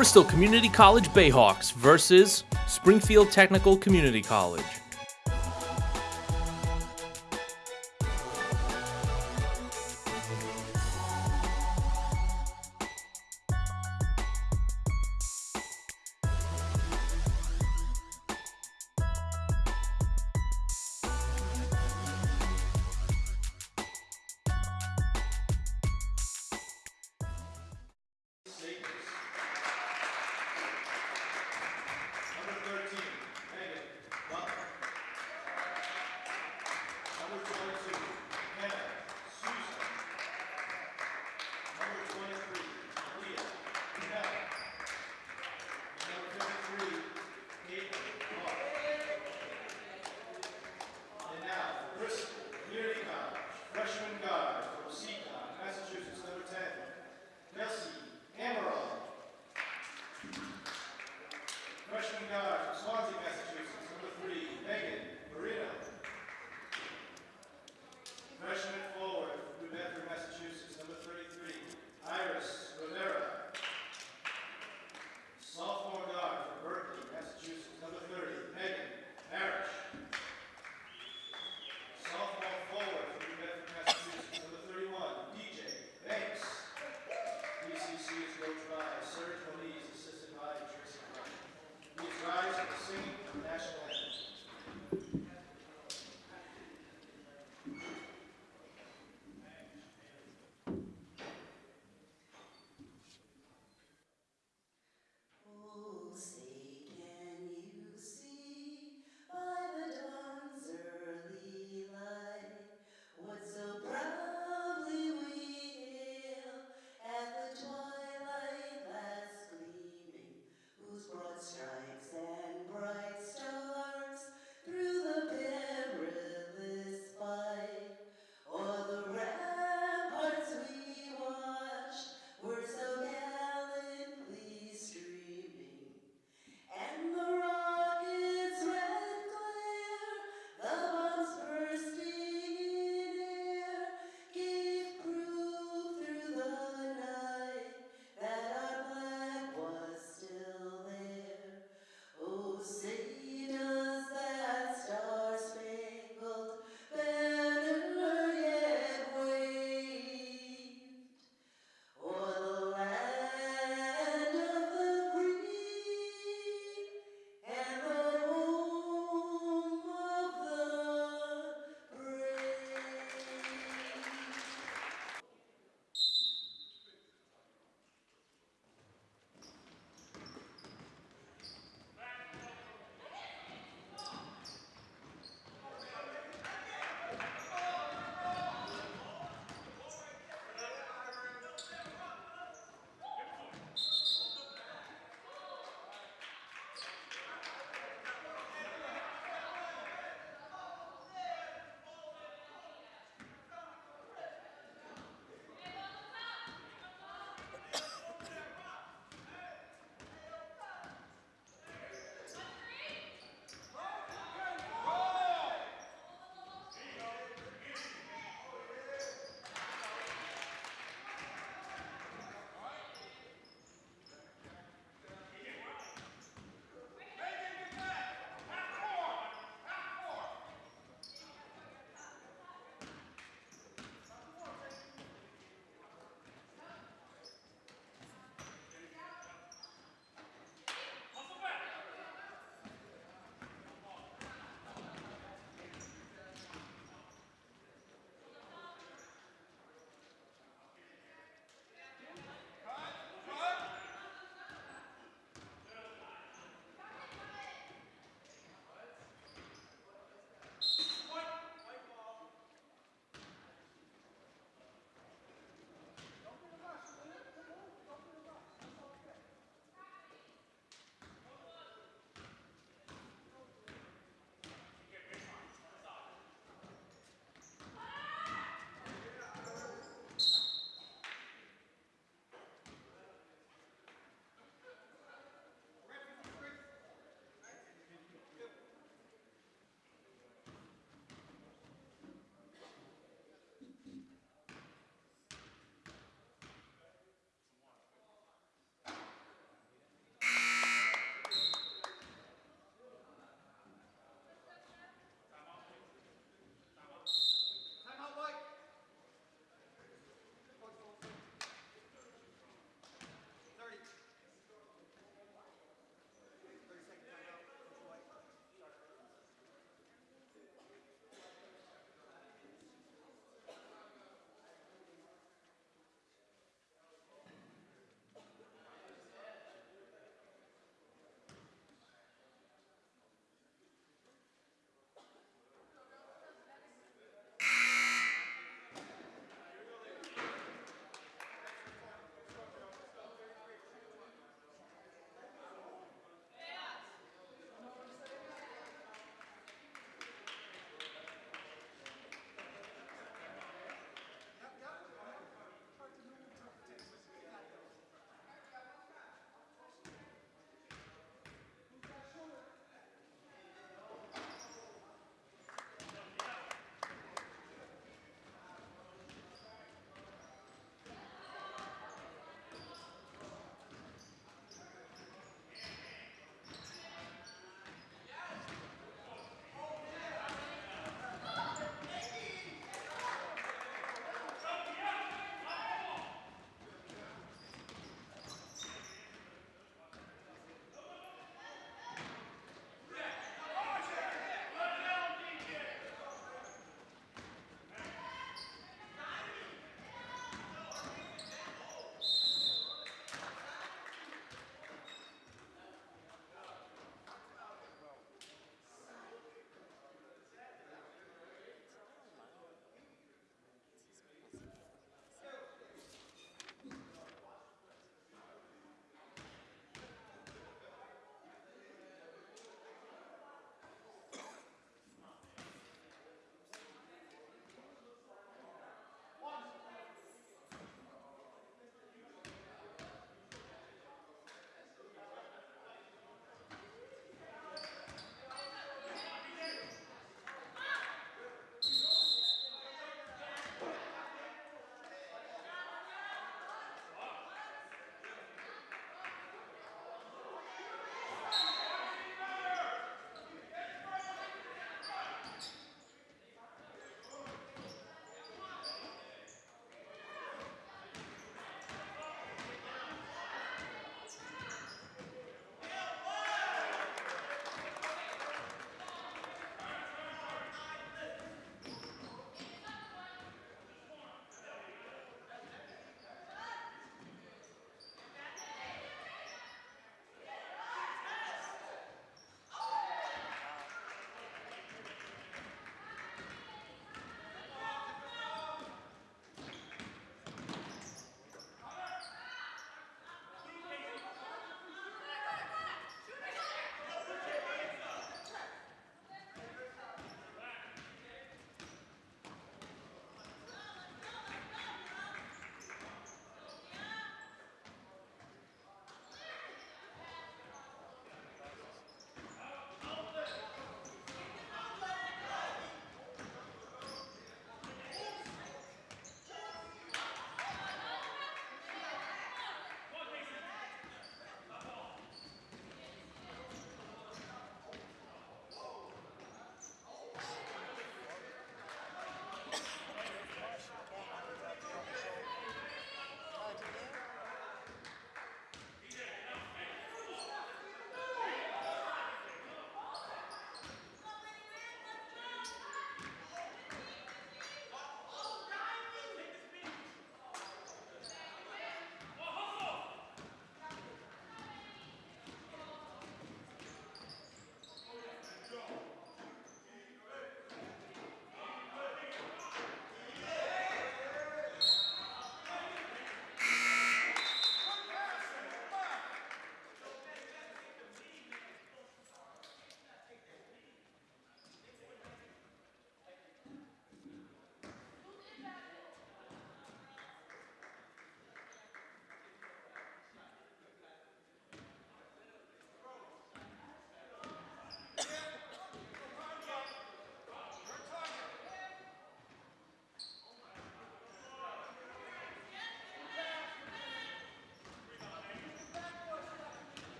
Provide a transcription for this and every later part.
Bristol Community College Bayhawks versus Springfield Technical Community College.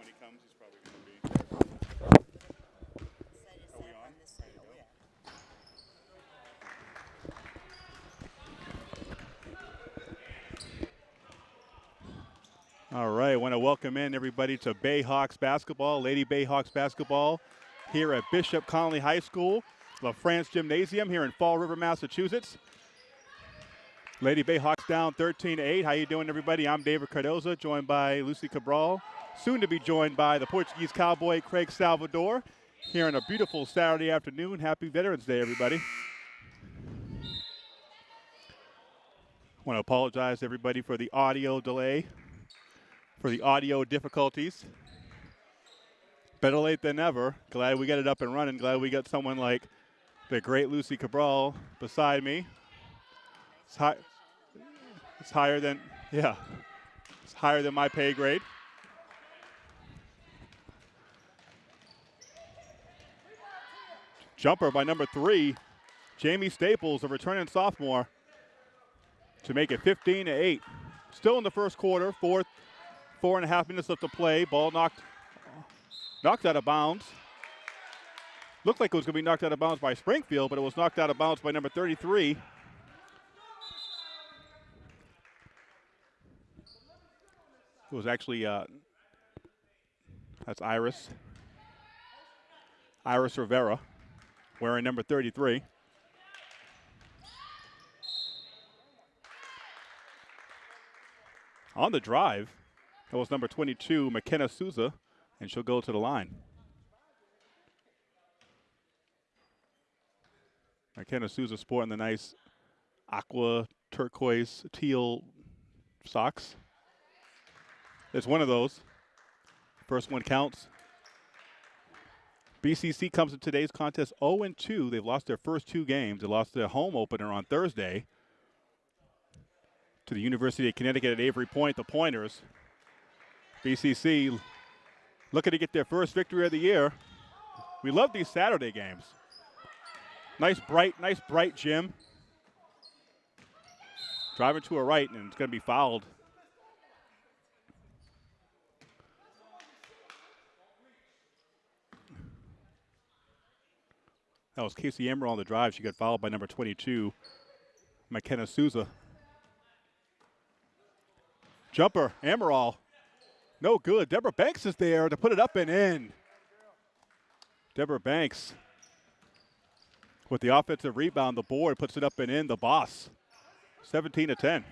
When he comes, he's probably going to be. All right, I want to welcome in everybody to Bayhawks basketball, Lady Bayhawks basketball, here at Bishop Connolly High School, La France Gymnasium here in Fall River, Massachusetts. Lady Bayhawks down 13-8. How you doing, everybody? I'm David Cardoza, joined by Lucy Cabral, soon to be joined by the Portuguese cowboy Craig Salvador, here on a beautiful Saturday afternoon. Happy Veterans Day, everybody. want to apologize, everybody, for the audio delay, for the audio difficulties. Better late than never. Glad we got it up and running. Glad we got someone like the great Lucy Cabral beside me. It's, high, it's higher than, yeah, it's higher than my pay grade. Jumper by number three, Jamie Staples, a returning sophomore, to make it 15 to 8. Still in the first quarter, fourth, four and a half minutes left to play. Ball knocked, knocked out of bounds. Looked like it was going to be knocked out of bounds by Springfield, but it was knocked out of bounds by number 33. It was actually uh, that's Iris. Iris Rivera, wearing number 33. On the drive, that was number 22, McKenna Souza, and she'll go to the line. McKenna Souza sporting the nice aqua turquoise teal socks. It's one of those. First one counts. BCC comes to today's contest 0 2. They've lost their first two games. They lost their home opener on Thursday to the University of Connecticut at Avery Point, the Pointers. BCC looking to get their first victory of the year. We love these Saturday games. Nice bright, nice bright gym. Driving to a right, and it's going to be fouled. That was Casey Emerald on the drive. She got fouled by number 22, McKenna Souza. Jumper, Emerald. No good. Deborah Banks is there to put it up and in. Deborah Banks with the offensive rebound. The board puts it up and in. The boss. 17 to 10.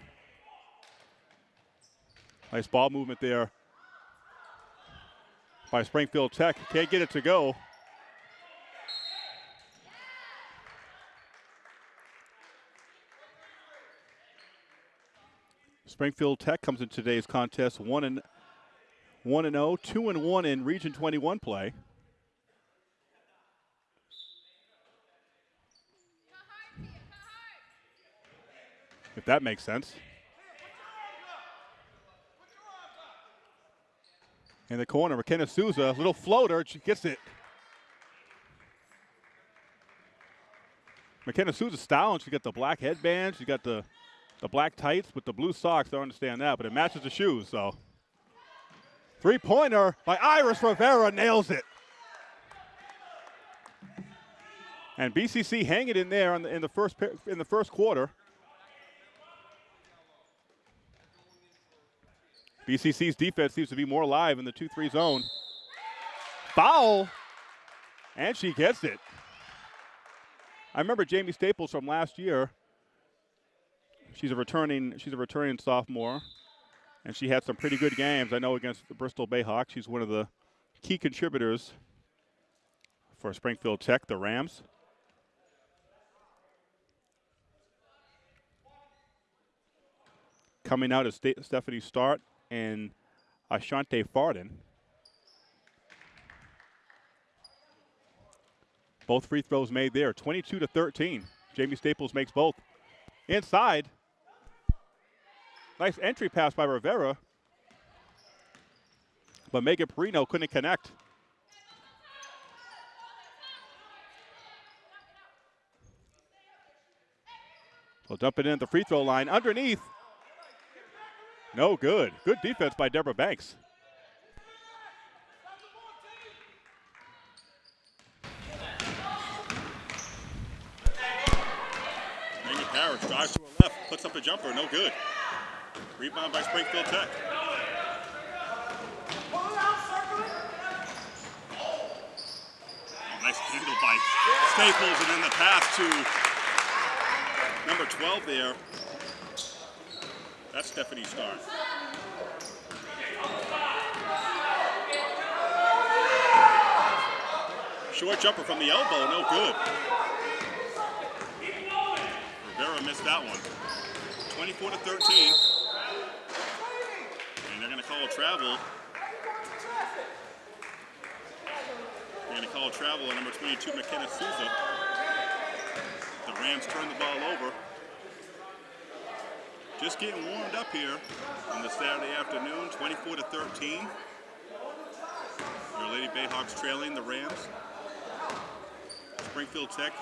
Nice ball movement there by Springfield Tech. Can't get it to go. Springfield Tech comes in today's contest one and one and 0, 2 and 1 in Region 21 play. If that makes sense. In the corner, McKenna Souza, little floater, she gets it. McKenna Souza styling, she got the black headband, she got the the black tights with the blue socks. I don't understand that, but it matches the shoes, so. Three pointer by Iris Rivera nails it. And BCC hanging in there in the, in the first in the first quarter. BCC's defense seems to be more alive in the 2-3 zone. Foul, and she gets it. I remember Jamie Staples from last year She's a returning she's a returning sophomore, and she had some pretty good games. I know against the Bristol Bayhawks. She's one of the key contributors for Springfield Tech, the Rams. Coming out is Stephanie Start and Ashante Farden. Both free throws made there, 22 to 13. Jamie Staples makes both. Inside, Nice entry pass by Rivera. But Megan Perino couldn't connect. We'll dump it in at the free throw line underneath. No good. Good defense by Deborah Banks. Parrish drives to her left, puts up a jumper, no good. Rebound by Springfield Tech. Oh, nice handle by Staples, and then the pass to number 12 there. That's Stephanie Starr. Short jumper from the elbow, no good. Rivera missed that one. 24 to 13. And they're going to call travel. They're going to call travel on number 22, McKenna Souza. The Rams turn the ball over. Just getting warmed up here on the Saturday afternoon, 24 to 13. Your Lady Bayhawks trailing the Rams. Springfield Tech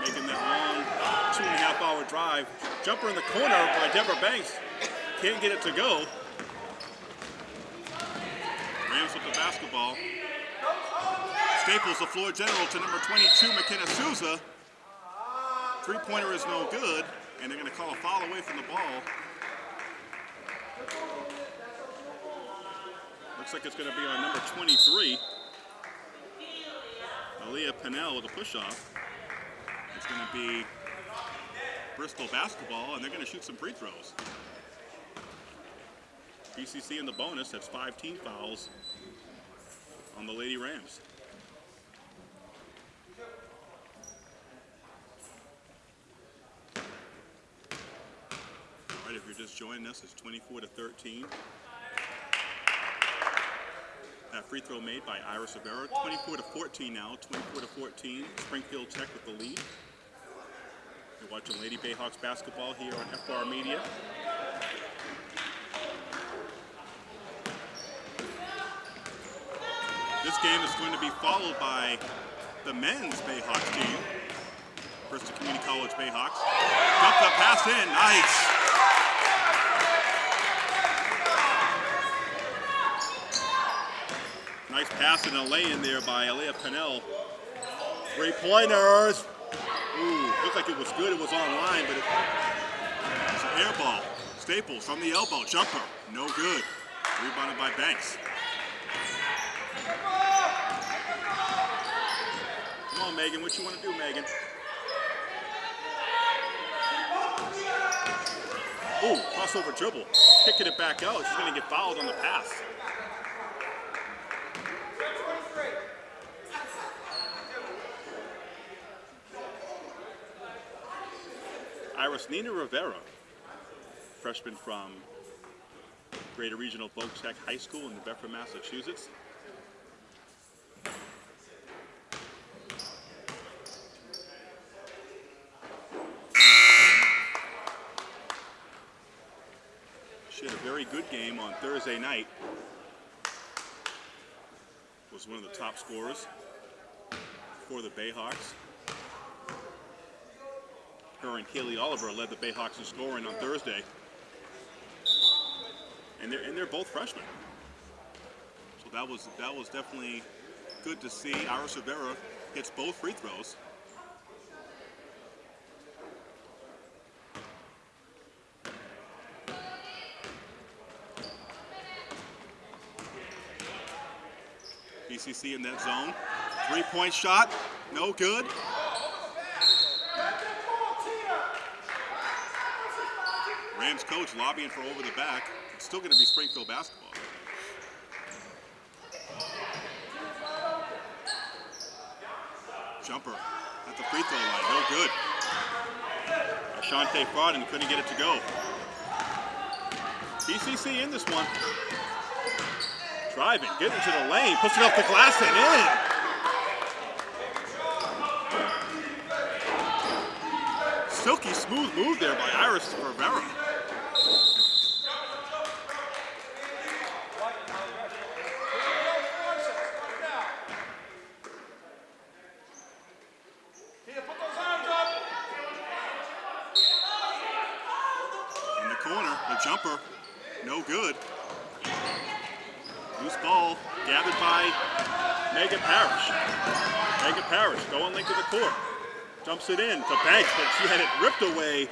making that long two and a half hour drive. Jumper in the corner by Deborah Banks. Can't get it to go. Rams with the basketball. Staples, the floor general to number 22, McKenna Souza. Three-pointer is no good, and they're going to call a foul away from the ball. Looks like it's going to be on number 23. Aaliyah Pennell with a push-off. It's going to be Bristol basketball, and they're going to shoot some free throws. BCC in the bonus, that's five team fouls on the Lady Rams. All right, if you're just joining us, it's 24 to 13. That free throw made by Iris Rivera. 24 to 14 now. 24 to 14. Springfield Tech with the lead. You're watching Lady Bayhawks basketball here on FR Media. This game is going to be followed by the men's Bayhawks team. Bristol Community College Bayhawks. Dump the pass in. Nice. Nice pass and a lay in there by Aaliyah Pennell. Three pointers. Ooh, looked like it was good. It was online, but it, it's an air ball. Staples from the elbow. Jumper. No good. Rebounded by Banks. Come on, Megan. What you want to do, Megan? Ooh, crossover dribble. Kicking it back out. She's going to get fouled on the pass. Iris Nina Rivera, freshman from Greater Regional Voc Tech High School in Bedford, Massachusetts. She had a very good game on Thursday night. Was one of the top scorers for the Bayhawks. Her and Kaylee Oliver led the Bayhawks in scoring on Thursday. And they're, and they're both freshmen. So that was that was definitely good to see. Iris Rivera hits both free throws. BCC in that zone. Three-point shot, no good. Rams coach lobbying for over the back. It's still going to be Springfield basketball. Jumper at the free throw line, no good. Ashante Farden couldn't get it to go. BCC in this one. Driving, getting to the lane, it off the glass and in. Silky smooth move there by Iris Rivera. In the corner, the jumper, no good. Loose ball gathered by Megan Parrish. Megan Parrish going link to the court. Jumps it in to Banks, but she had it ripped away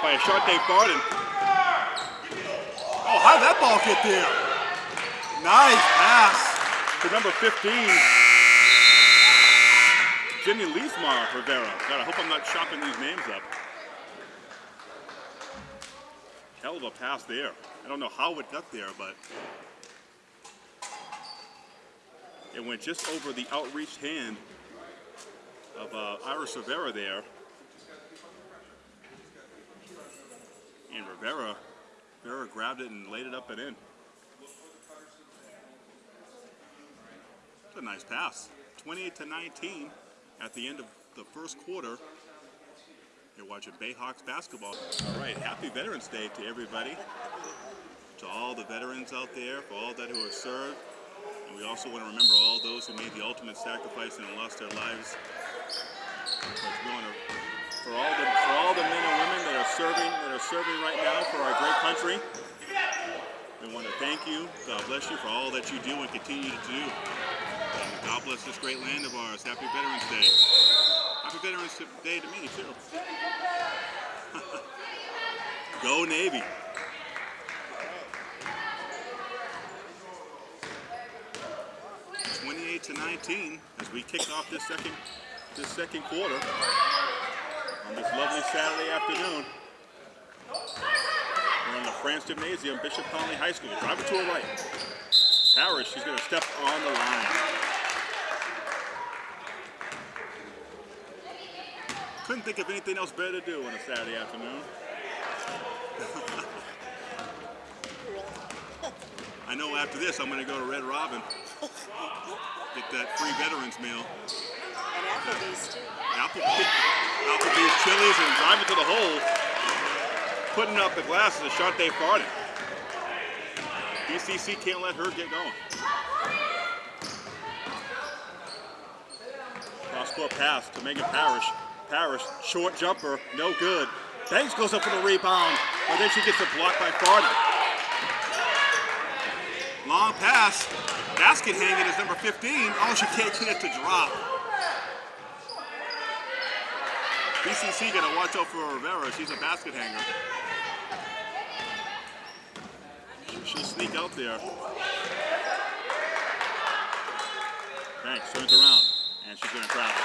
by Ashante Farden. Oh, how did that ball get there? Nice pass. To number 15, Jimmy Lismar Rivera. God, I hope I'm not chopping these names up. Hell of a pass there. I don't know how it got there, but it went just over the outreached hand of uh, Iris Rivera there. And Rivera, Rivera grabbed it and laid it up and in. It's a nice pass. 28 to 19 at the end of the first quarter. You're watching Bayhawks basketball. All right, happy Veterans Day to everybody. To all the veterans out there, for all that who have served. And we also want to remember all those who made the ultimate sacrifice and lost their lives. For all the for all the men and women that are serving that are serving right now for our great country. We want to thank you. God bless you for all that you do and continue to do. And God bless this great land of ours. Happy Veterans Day. Happy Veterans Day to me, too. Go Navy. Twenty-eight to nineteen as we kick off this second this second quarter on this lovely Saturday afternoon. We're in the France Gymnasium, Bishop Connolly High School. Driver to her right. Parrish, she's going to step on the line. Couldn't think of anything else better to do on a Saturday afternoon. I know after this I'm going to go to Red Robin, get that free veterans meal. And Applebee's too. Applebee, Applebee's Chili's and driving to the hole, putting up the glasses of Shante Farden. BCC can't let her get going. Cross-court pass to Megan Parrish. Parrish, short jumper, no good. Banks goes up for the rebound, but then she gets a block by Farden. Long pass, basket hanging is number 15. Oh, she can't get it to drop. BCC to watch out for Rivera. She's a basket hanger. She'll sneak out there. Banks turns around, and she's to travel.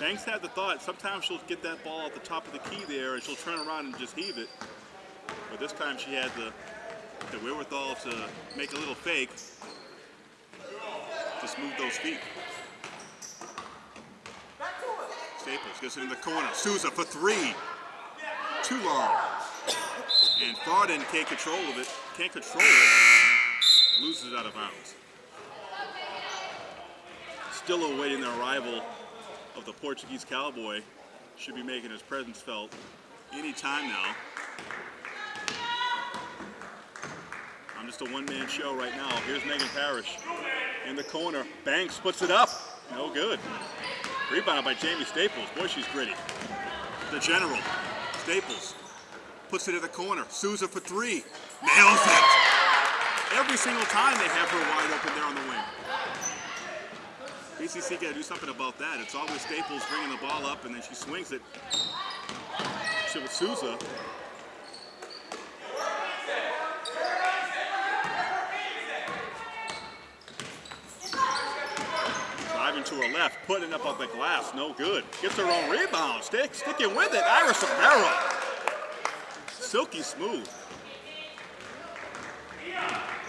Banks had the thought, sometimes she'll get that ball at the top of the key there, and she'll turn around and just heave it. But this time she had the, the wherewithal to make a little fake. Just move those feet. Staples gets it in the corner. Souza for three. Too long. And Farden can't control of it. Can't control it. Loses out of bounds. Still awaiting the arrival of the Portuguese cowboy. Should be making his presence felt any time now. I'm just a one-man show right now. Here's Megan Parrish in the corner. Banks puts it up. No good. Rebounded by Jamie Staples. Boy, she's gritty. The general, Staples, puts it in the corner. Souza for three. Nails it. Every single time they have her wide open there on the wing. BCC got to do something about that. It's always Staples bringing the ball up and then she swings it. Shit with Souza. Driving to her left, putting up on the glass, no good. Gets her own rebound, stick, sticking with it, Iris Rivera. Silky smooth.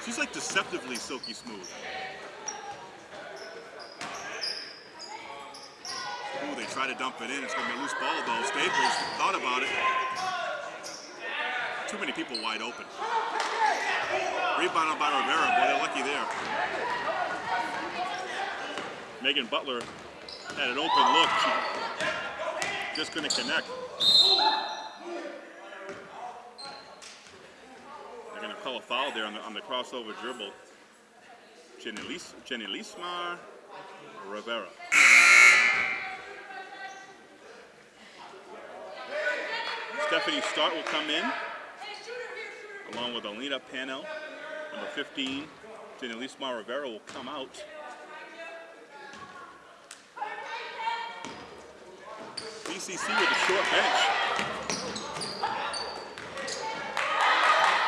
She's like deceptively silky smooth. Ooh, they try to dump it in. It's going to be a loose ball though. Staples thought about it. Too many people wide open. Rebounded by Rivera. Boy, they're lucky there. Megan Butler had an open look. She just couldn't connect. They're going to call a foul there on the, on the crossover dribble. Jenny, Lis, Lismar Rivera. Stephanie Start will come in, along with Alina Pennell. Number 15, Jenny Lismar Rivera will come out. BCC with a short bench.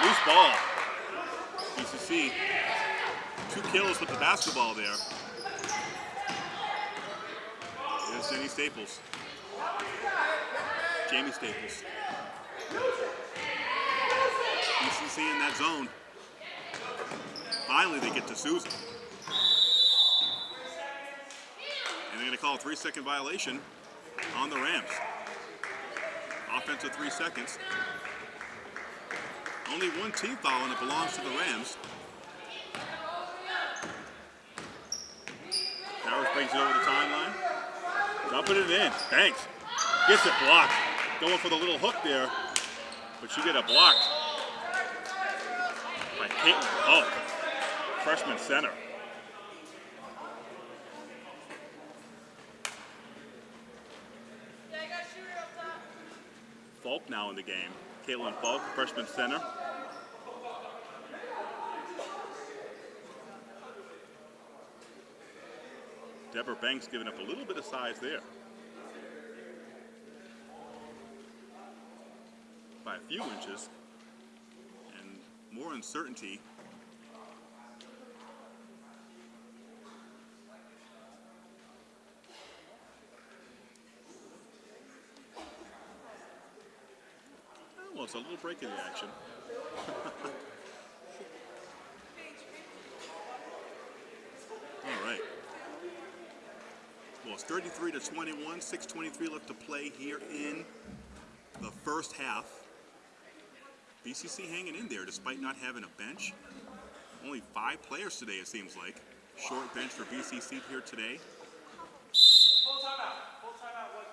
Loose ball. BCC. Two kills with the basketball there. There's Jenny Staples. Jamie Staples. BCC in that zone. Finally, they get to Susan. And they're going to call a three second violation on the Rams. Offensive three seconds. Only one team foul and it belongs to the Rams. Powers brings it over the timeline. Dumping it in. Thanks. Gets it blocked. Going for the little hook there. But you get it blocked by Caitlin Polk, freshman center. Falk now in the game. Caitlin Falk, freshman center. Deborah Banks giving up a little bit of size there. By a few inches. And more uncertainty. It's a little break in the action. All right. Well, it's 33 to 21, 6:23 left to play here in the first half. BCC hanging in there despite not having a bench. Only five players today, it seems like. Short bench for BCC here today. Full timeout. Full timeout, one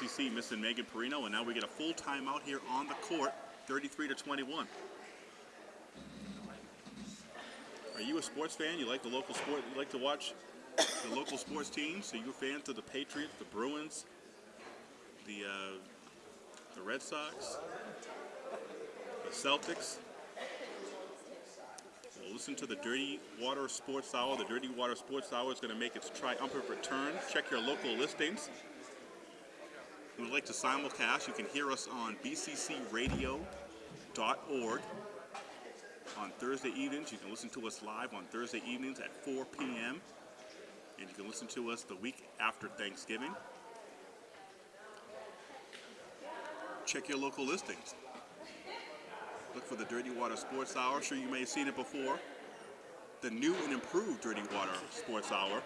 coach. Missing Megan Perino, and now we get a full timeout here on the court, 33 to 21. Are you a sports fan? You like the local sport? You like to watch the local sports teams? So you're fans of the Patriots, the Bruins, the uh, the Red Sox, the Celtics? Well, listen to the Dirty Water Sports Hour. The Dirty Water Sports Hour is going to make its triumphant return. Check your local listings. You would like to simulcast, you can hear us on bccradio.org. On Thursday evenings, you can listen to us live on Thursday evenings at 4 p.m. And you can listen to us the week after Thanksgiving. Check your local listings. Look for the Dirty Water Sports Hour. Sure, you may have seen it before. The new and improved Dirty Water Sports Hour.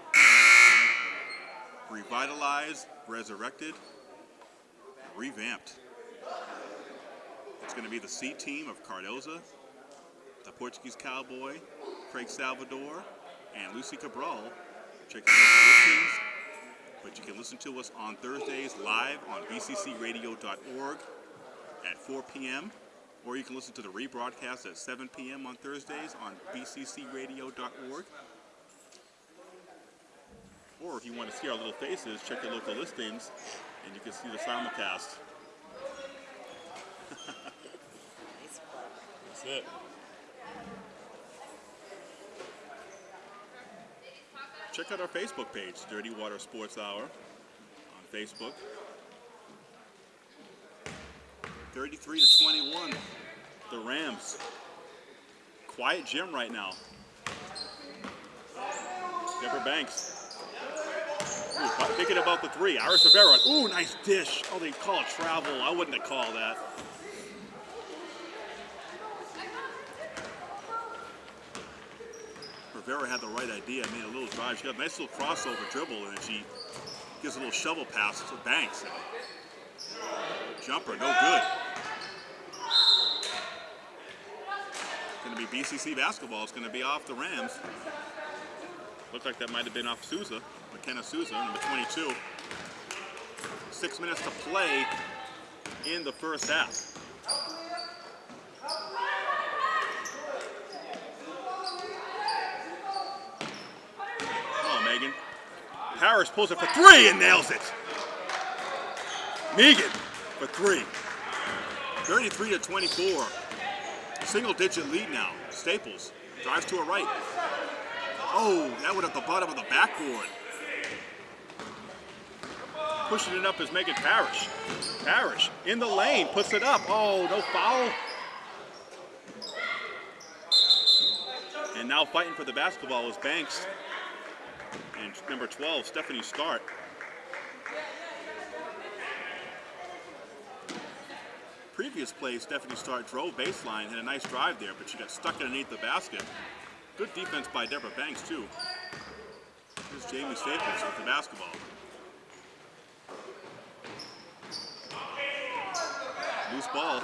Revitalized, resurrected, revamped. It's going to be the C team of Cardoza, the Portuguese Cowboy, Craig Salvador, and Lucy Cabral. Check out the listings, but you can listen to us on Thursdays live on bccradio.org at 4 p.m. Or you can listen to the rebroadcast at 7 p.m. on Thursdays on bccradio.org. Or if you want to see our little faces, check your local listings and you can see the simulcast. Nice. That's it. Check out our Facebook page, Dirty Water Sports Hour, on Facebook. 33 to 21, the Rams. Quiet gym right now. Deborah Banks. Ooh, thinking about the three. Iris Rivera. Ooh, nice dish. Oh, they call it travel. I wouldn't have called that. Rivera had the right idea, made a little drive. She got a nice little crossover dribble, and she gives a little shovel pass to Banks. Jumper, no good. It's going to be BCC basketball. It's going to be off the Rams. Looked like that might have been off Souza, McKenna Souza, number 22. Six minutes to play in the first half. Oh, Megan. Harris pulls it for three and nails it. Megan for three. 33 to 24. Single digit lead now. Staples drives to a right. Oh, that went at the bottom of the backboard. Pushing it up is Megan Parrish. Parrish in the lane, puts it up. Oh, no foul. And now fighting for the basketball is Banks. And number 12, Stephanie Start. Previous play, Stephanie Start drove baseline, had a nice drive there, but she got stuck underneath the basket. Good defense by Deborah Banks, too. Here's Jamie Staples with the basketball. Loose ball.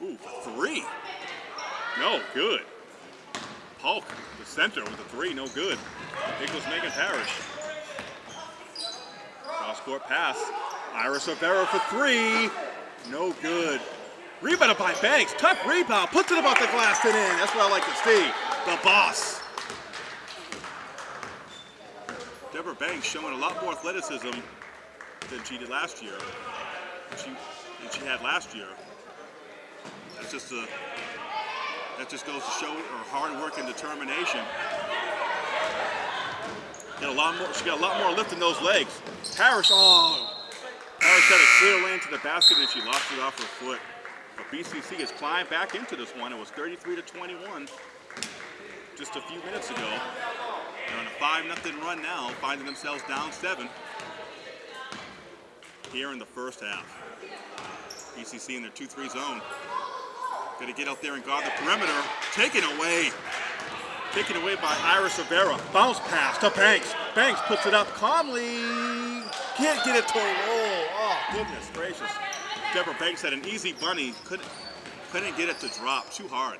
Ooh, three. No, good. Polk, the center with a three, no good. Goes Megan Parrish. Cross court pass. Iris Rivera for three. No good. Rebounded by Banks. Tough rebound. Puts it above the glass and in. That's what I like to see. The boss. Deborah Banks showing a lot more athleticism than she did last year. She, she had last year. That's just a that just goes to show her hard work and determination. Got a lot more, she got a lot more lift in those legs. Harris, oh, Parrish had a clear lane to the basket and she lost it off her foot. But BCC has climbed back into this one. It was 33 to 21 just a few minutes ago. They're on a 5 nothing run now, finding themselves down seven here in the first half. BCC in their 2-3 zone. Gonna get out there and guard the perimeter. Taken away. Taken away by Iris Rivera. Bounce pass to Banks. Banks puts it up calmly. Can't get it to roll. Oh, goodness gracious. Deborah Banks had an easy bunny. Couldn't, couldn't get it to drop. Too hard.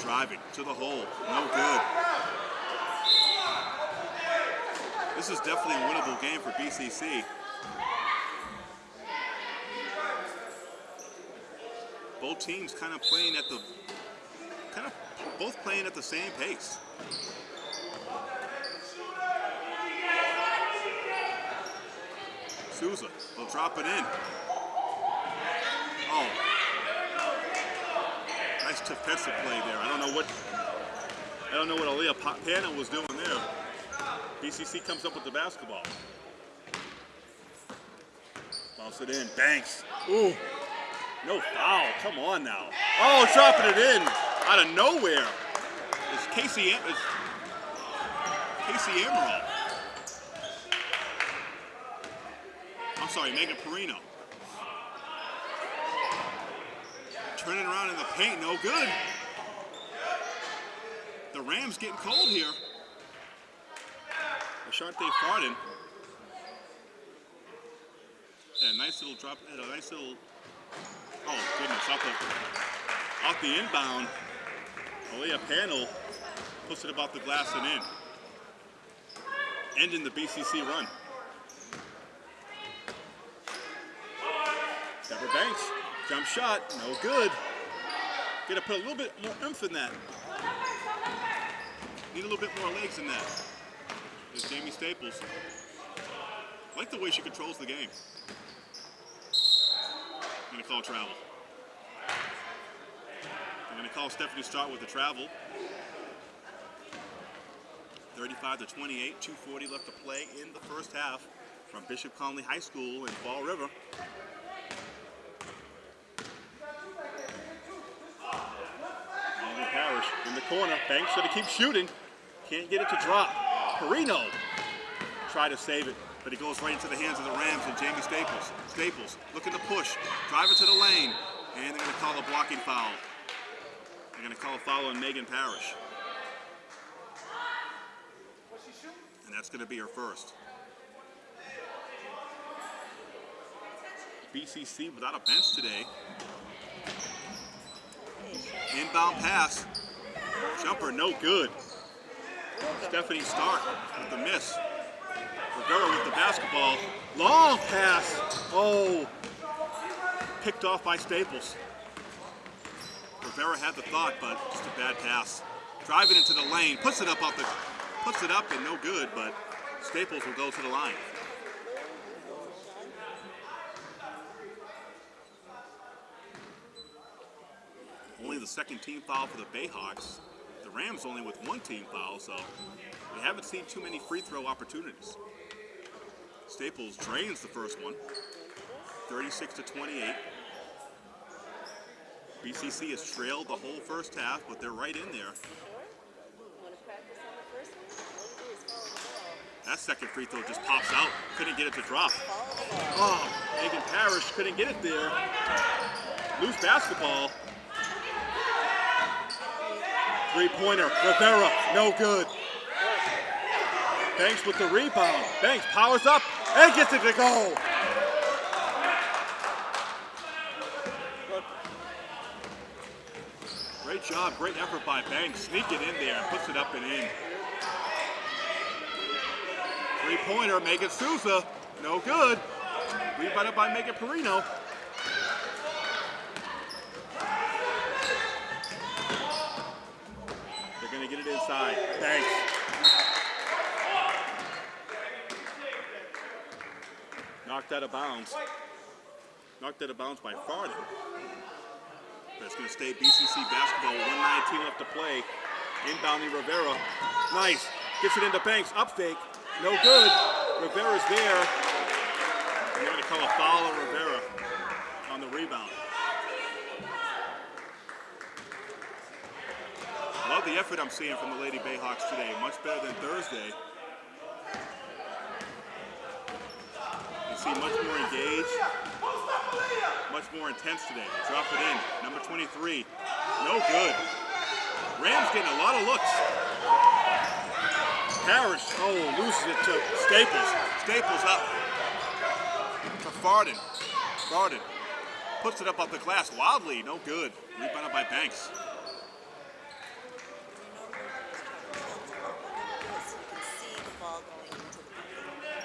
Driving to the hole. No good. This is definitely a winnable game for BCC. Both teams kind of playing at the kind of both playing at the same pace. Souza will drop it in. Oh, nice defensive play there. I don't know what I don't know what Aaliyah Pennell was doing there. BCC comes up with the basketball. Bounce it in. Banks. Ooh. No foul. Come on now. Oh, dropping it in out of nowhere. It's Casey. It's Casey Emerald. I'm sorry, Megan Perino. Turning around in the paint, no good. The Rams getting cold here. Ashante Farden. Yeah, nice little drop, a nice little Oh, goodness, off the, off the inbound, Aaliyah Pennell puts it about the glass and in. Ending the BCC run. Deborah Banks, jump shot, no good. Gotta put a little bit more oomph in that. Need a little bit more legs in that. There's Jamie Staples. I like the way she controls the game. I'm going to call travel. I'm going to call Stephanie Start with the travel. 35 to 28, 240 left to play in the first half from Bishop Connolly High School in Fall River. Parrish in the corner. Banks to keep shooting. Can't get it to drop. Perino try to save it but it goes right into the hands of the Rams and Jamie Staples. Staples looking to push, drive it to the lane, and they're going to call a blocking foul. They're going to call a foul on Megan Parrish. And that's going to be her first. BCC without a bench today. Inbound pass. Jumper no good. Stephanie Stark with the miss. Rivera with the basketball. Long pass. Oh, picked off by Staples. Rivera had the thought, but just a bad pass. Driving into the lane, puts it up off the, puts it up and no good, but Staples will go to the line. Only the second team foul for the Bayhawks. The Rams only with one team foul, so we haven't seen too many free throw opportunities. Staples drains the first one, 36 to 28. BCC has trailed the whole first half, but they're right in there. That second free throw just pops out. Couldn't get it to drop. Oh, Megan Parrish couldn't get it there. Loose basketball. Three pointer. Rivera, no good. Banks with the rebound. Banks powers up and gets it. Great job, great effort by Banks. it in there and puts it up and in. Three pointer, Megan Souza, no good. Rebounded by Megan Perino. They're gonna get it inside. Thanks. Knocked out of bounds. Knocked out of bounds by Farden. That's gonna stay BCC basketball. 119 left to play. Inbounding Rivera. Nice. Gets it into Banks. Up fake. No good. Rivera's there. They're gonna call a foul on Rivera on the rebound. Love the effort I'm seeing from the Lady Bayhawks today. Much better than Thursday. Much more engaged, much more intense today. Drop it in. Number 23. No good. Rams getting a lot of looks. Parrish, oh, loses it to Staples. Staples up to Farden. Farden puts it up off the glass wildly. No good. Rebounded by Banks. So you can see the ball going into the bucket.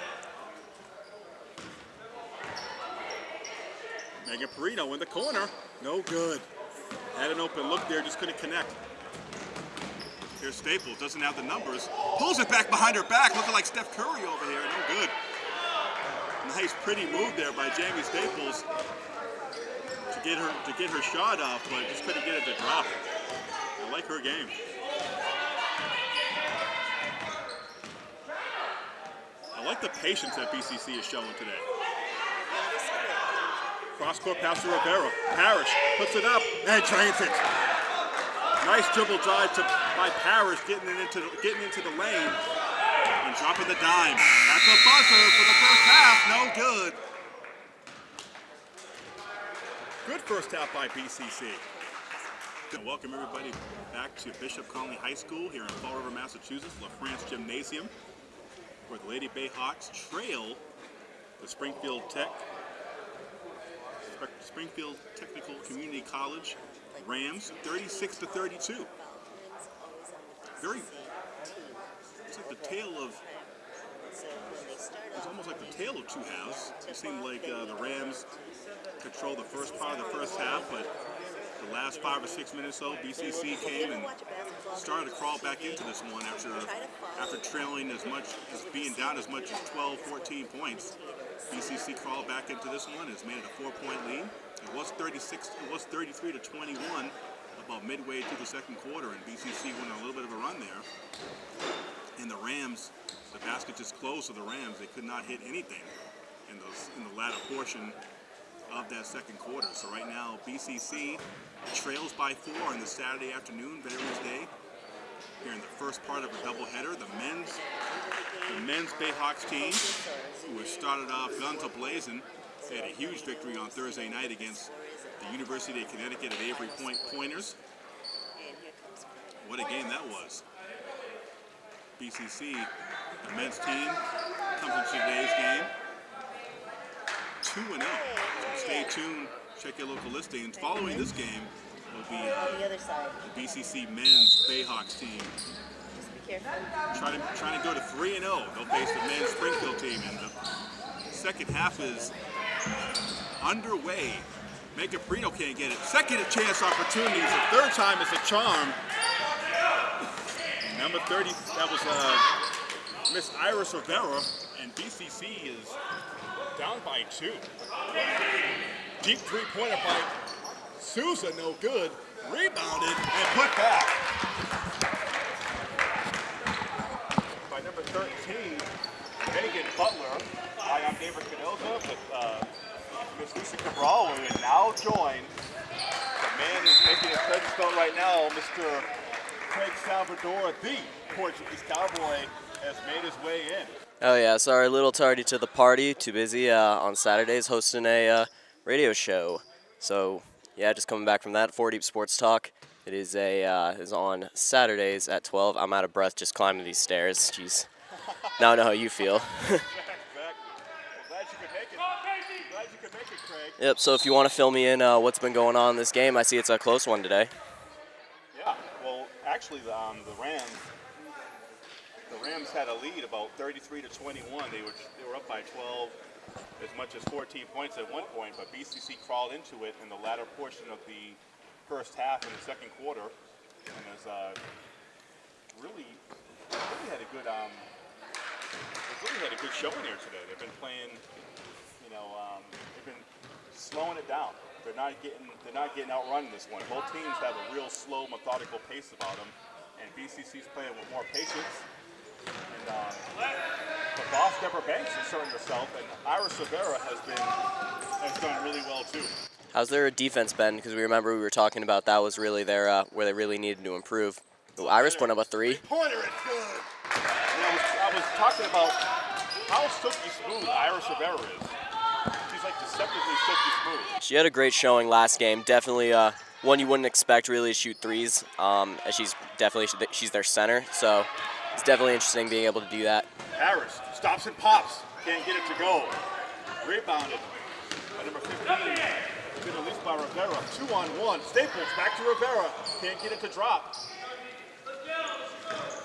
Megan Perino in the corner. No good. Had an open look there, just couldn't connect. Here's Staples, doesn't have the numbers. Pulls it back behind her back, looking like Steph Curry over here. No good. Nice, pretty move there by Jamie Staples to get her to get her shot off, but just couldn't get it to drop. I like her game. I like the patience that BCC is showing today. Cross court pass to Rivera. Parrish puts it up and drains it. Nice dribble drive to, by Parrish, getting into getting into the lane and dropping the dime. That's a buzzer for the first half. No good. Good first half by BCC. Welcome everybody back to Bishop Connolly High School here in Fall River, Massachusetts, La France Gymnasium, where the Lady Bayhawks trail the Springfield Tech Springfield Technical Community College Rams 36 to 32. Foul wins always on the Very- It's like the tale of it's almost like the tale of two halves. It seemed like uh, the Rams controlled the first part of the first half, but the last five or six minutes so BCC came and started to crawl back into this one after after trailing as much as being down as much as 12, 14 points. BCC crawled back into this one. It's made it a four-point lead. It was 36. It was 33 to 21 about midway through the second quarter, and BCC went on a little bit of a run there. And the Rams, the basket just closed to the Rams. They could not hit anything in in the latter portion of that second quarter. So right now, BCC trails by four on the Saturday afternoon, Veterans Day. Here in the first part of a doubleheader, the men's the men's Bayhawks team, who has started off guns a-blazing, had a huge victory on Thursday night against the University of Connecticut at Avery Point Pointers. What a game that was. BCC, the men's team, comes into today's game 2 and 0. So stay tuned, check your local listings. Following this game will be uh, the BCC men's Bayhawks team trying to trying to go to 3 and 0. They'll face the men's Springfield team, and the second half is underway. Megan Perino can't get it. Second chance opportunity. The third time is a charm. Number 30, that was uh, Miss Iris Rivera, and BCC is down by two. Deep three-pointer by Souza, no good. Rebounded and put back. by number 13, Megan Butler. Hi, I'm David Canosa with uh, Miss Lisa Cabral. We will now join the man who's making his presence felt right now, Mr. Craig Salvador, the Portuguese cowboy, has made his way in. Oh yeah, sorry, a little tardy to the party. Too busy uh, on Saturdays hosting a uh, radio show. So yeah, just coming back from that. Four Deep Sports Talk. It is a uh, is on Saturdays at 12. I'm out of breath just climbing these stairs. Jeez. Now I know how you feel. Yep. So if you want to fill me in, uh, what's been going on in this game? I see it's a close one today. Yeah, well, actually, the, um, the Rams, the Rams had a lead about 33 to 21. They were they were up by 12, as much as 14 points at one point. But BCC crawled into it in the latter portion of the first half in the second quarter, and has uh, really really had a good um, they've really had a good showing here today. They've been playing, you know, um, they've been slowing it down. They're not getting they're not getting outrun in this one. Both teams have a real slow, methodical pace about them, and BCC's playing with more patience. And um, the boss Deborah Banks is showing herself, and Iris Rivera has been has done really well too. How's their defense been? Because we remember we were talking about that was really their uh, where they really needed to improve. Ooh, Iris putting up a three. Pointer, it's good. Was, talking about how silky smooth Iris Rivera is. She's like deceptively silky smooth. She had a great showing last game. Definitely uh, one you wouldn't expect really to shoot threes. Um, as she's definitely she's their center, so it's definitely interesting being able to do that. Harris stops and pops. Can't get it to go. Rebounded by number 15. Good release by Rivera. Two on one. Staples back to Rivera. Can't get it to drop. Pushing it up the court.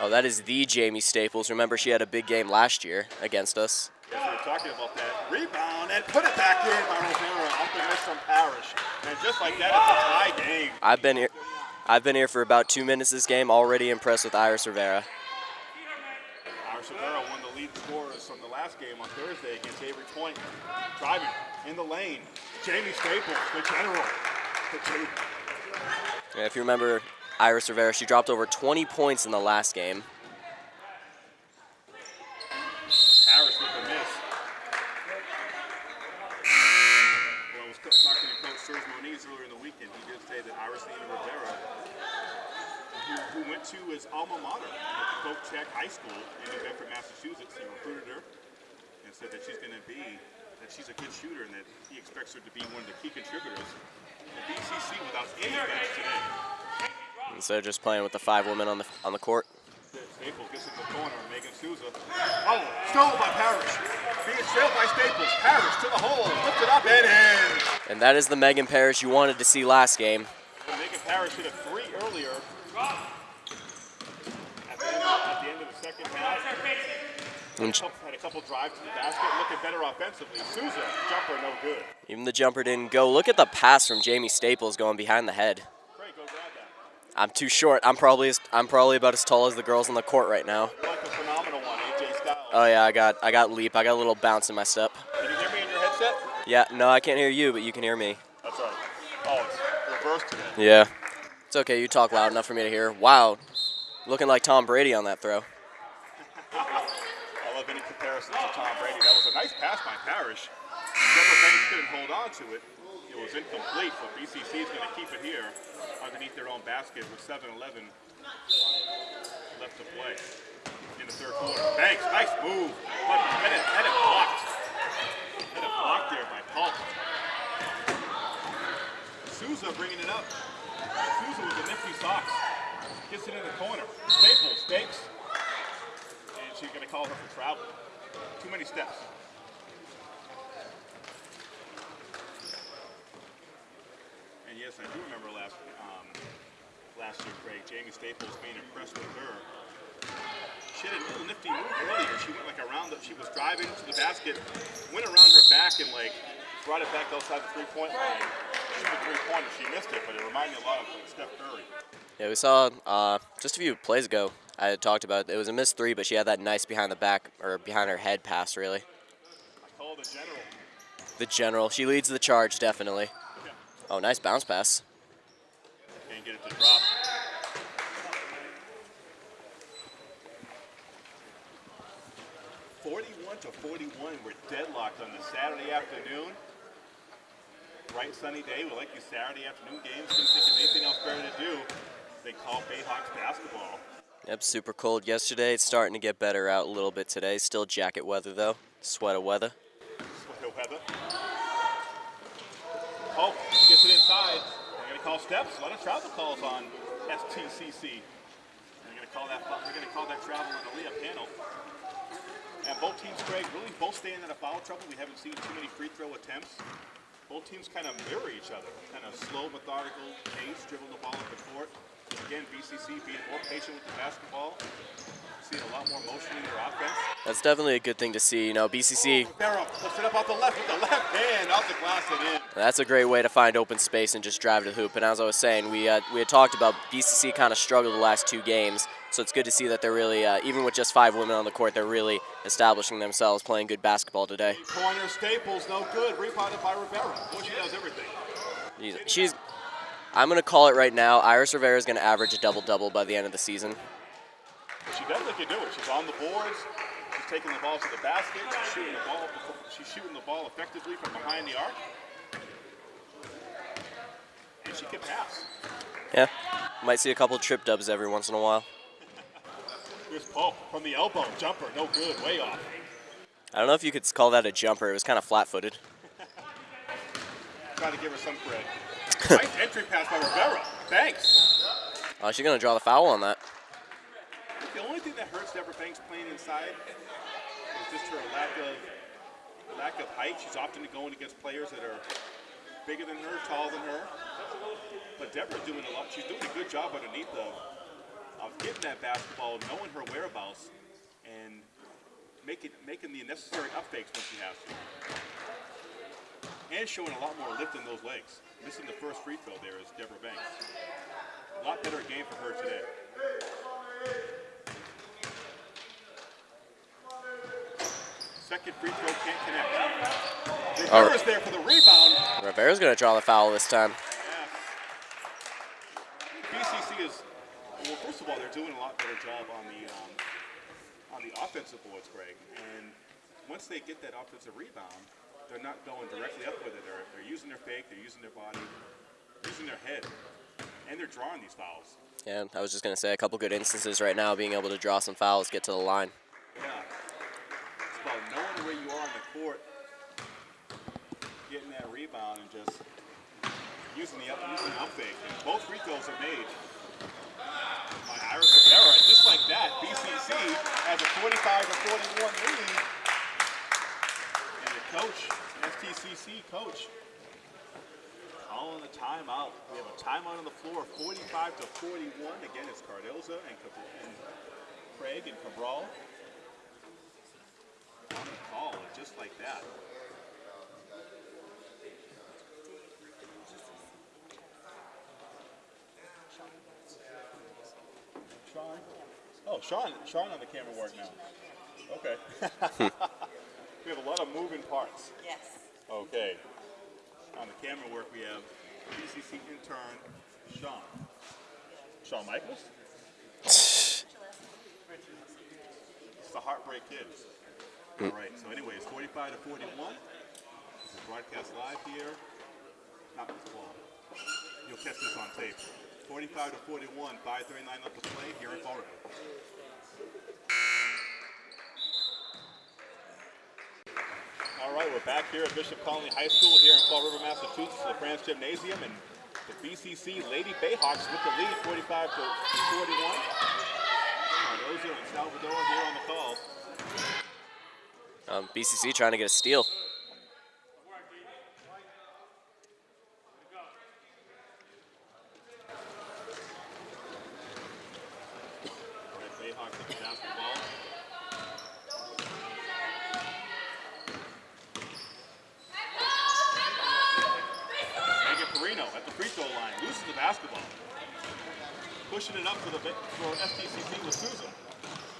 Oh, that is the Jamie Staples. Remember, she had a big game last year against us. Yes, we were talking about that. Rebound and put it back in by Rivera off the miss from Parrish. And just like that, it's a tie game. I've been here. I've been here for about two minutes this game. Already impressed with Iris Rivera. Iris Rivera, one of the lead scorers from the last game on Thursday against Avery Point. Driving in the lane. Jamie Staples, the general. The. Yeah, if you remember, Iris Rivera, she dropped over 20 points in the last game. Harris with the miss. Well, I was talking to Coach Serge Moniz earlier in the weekend. He did say that Iris Nina Rivera, who, who went to his alma mater at Pope Check High School in New Bedford, Massachusetts, he recruited her and said that she's going to be, that she's a good shooter and that he expects her to be one of the key contributors. The BCC without any bench today. Instead of just playing with the five women on the on the court. Staples gets in the corner. Megan Souza. Oh, stolen by Parrish. Being trailed by Staples. Parrish to the hole. Up and in. And that is the Megan Parrish you wanted to see last game. And Megan Parrish hit a three earlier. At the end of, at the, end of the second half. And Had a couple drives to the basket. Looking better offensively. Souza, jumper, no good. even the jumper didn't go. Look at the pass from Jamie Staples going behind the head. Great, go grab that. I'm too short. I'm probably as, I'm probably about as tall as the girls on the court right now. Like a phenomenal one, AJ Styles. Oh yeah, I got I got leap. I got a little bounce in my step. Can you hear me in your headset? Yeah, no, I can't hear you, but you can hear me. That's right. Oh, it's reversed today. Yeah. It's okay. You talk loud enough for me to hear. Wow, looking like Tom Brady on that throw. I love any comparisons to Tom Brady. That was a nice pass by Parrish. Deborah Banks couldn't hold on to it. It was incomplete, but BCC is going to keep it here underneath their own basket with 7-11 left to play in the third quarter. Banks, nice move. But had it, had it blocked. Had it blocked there by Paul. Souza bringing it up. Souza with the nifty socks. Gets it in the corner. Staples, Staples. And she's going to call her for travel. Too many steps. And yes, I do remember last um, last year, Craig, Jamie Staples being impressed with her. She had a little nifty move earlier. She went like around the, she was driving to the basket, went around her back and like brought it back outside the three-point line. Shoot a three-pointer. She missed it, but it reminded me a lot of Steph Curry. Yeah, we saw uh, just a few plays ago. I had talked about it was a missed three, but she had that nice behind the back or behind her head pass. Really, I call the general. the general. She leads the charge definitely. Oh, nice bounce pass. Can't get it to drop. Forty-one to forty-one. We're deadlocked on the Saturday afternoon. Bright sunny day. We like you Saturday afternoon games. Couldn't think of anything else better to do. They call Bayhawks basketball. Yep, super cold yesterday. It's starting to get better out a little bit today. Still jacket weather though. Sweater weather. Sweater weather. It inside. They're gonna call steps. A lot of travel calls on STCC. They're gonna call that. They're gonna call that travel on the layup Pennell. And both teams, Greg, really both staying out of foul trouble. We haven't seen too many free throw attempts. Both teams kind of mirror each other. Kind of slow, methodical pace, dribble the ball up the court. Again, BCC being more patient with the basketball. Seeing a lot more motion in their offense. That's definitely a good thing to see. You know, BCC, puts it up off the left with the left hand, off the glass and in. that's a great way to find open space and just drive to the hoop. And as I was saying, we uh, we had talked about BCC kind of struggled the last two games. So it's good to see that they're really, uh, even with just five women on the court, they're really establishing themselves, playing good basketball today. Pointer Staples, no good. Rebounded by Rivera. Boy, she does everything. She's, she's I'm going to call it right now. Iris Rivera is going to average a double-double by the end of the season. She definitely can do it. She's on the boards. She's taking the ball to the basket. She's shooting the ball. She's shooting the ball effectively from behind the arc. And she can pass. Yeah, might see a couple trip dubs every once in a while. Here's Pope from the elbow. Jumper, no good. Way off. I don't know if you could call that a jumper. It was kind of flat-footed. Trying to give her some credit. Nice entry pass by Rivera. Thanks. Oh, she's going to draw the foul on that. The only thing that hurts Deborah Banks playing inside is just her lack of lack of height. She's often going against players that are bigger than her, taller than her. But Deborah's doing a lot. She's doing a good job underneath of of getting that basketball, knowing her whereabouts, and making making the necessary up fakes when she has to. And showing a lot more lift in those legs. Missing the first free throw there is Deborah Banks. A lot better game for her today. Second free throw can't connect. Rivera's there for the rebound. Rivera's going to draw the foul this time. BCC is, well, first of all, they're doing a lot better job on the um, on the offensive boards, Greg. And once they get that offensive rebound, they're not going directly up with it. They're, they're using their fake, they're using their body, using their head, and they're drawing these fouls. Yeah, I was just going to say a couple good instances right now, being able to draw some fouls, get to the line. Yeah. It's about knowing where you are on the court, getting that rebound, and just using the up, using the up fake. And both free throws are made by Iris Rivera. Just like that, BCC has a 45 to 41 lead. Coach, STCC coach, calling the timeout. We have a timeout on the floor, 45 to 41. Again, it's Cardoza and, and Craig and Cabral on the call, just like that. Sean? Oh, Sean, Sean on the camera work now. Okay. we have a lot of moving parts. Yes. Okay. On the camera work, we have PCC intern Sean. Shawn Michaels? It's the Heartbreak Kid. All right, so anyways, 45 to 41. This is broadcast live here. Not this ball. You'll catch this on tape. 45 to 41, 539 left to play here in Fall River. All right, we're back here at Bishop Connolly High School here in Fall River, Massachusetts, the France Gymnasium, and the BCC Lady Bayhawks with the lead, 45 to 41. Cardozo and Salvador here on the call. Um, BCC trying to get a steal. Red Bayhawks with the basketball. Megan Perino at the free throw line loses the basketball. Pushing it up for the for STCC with Susan.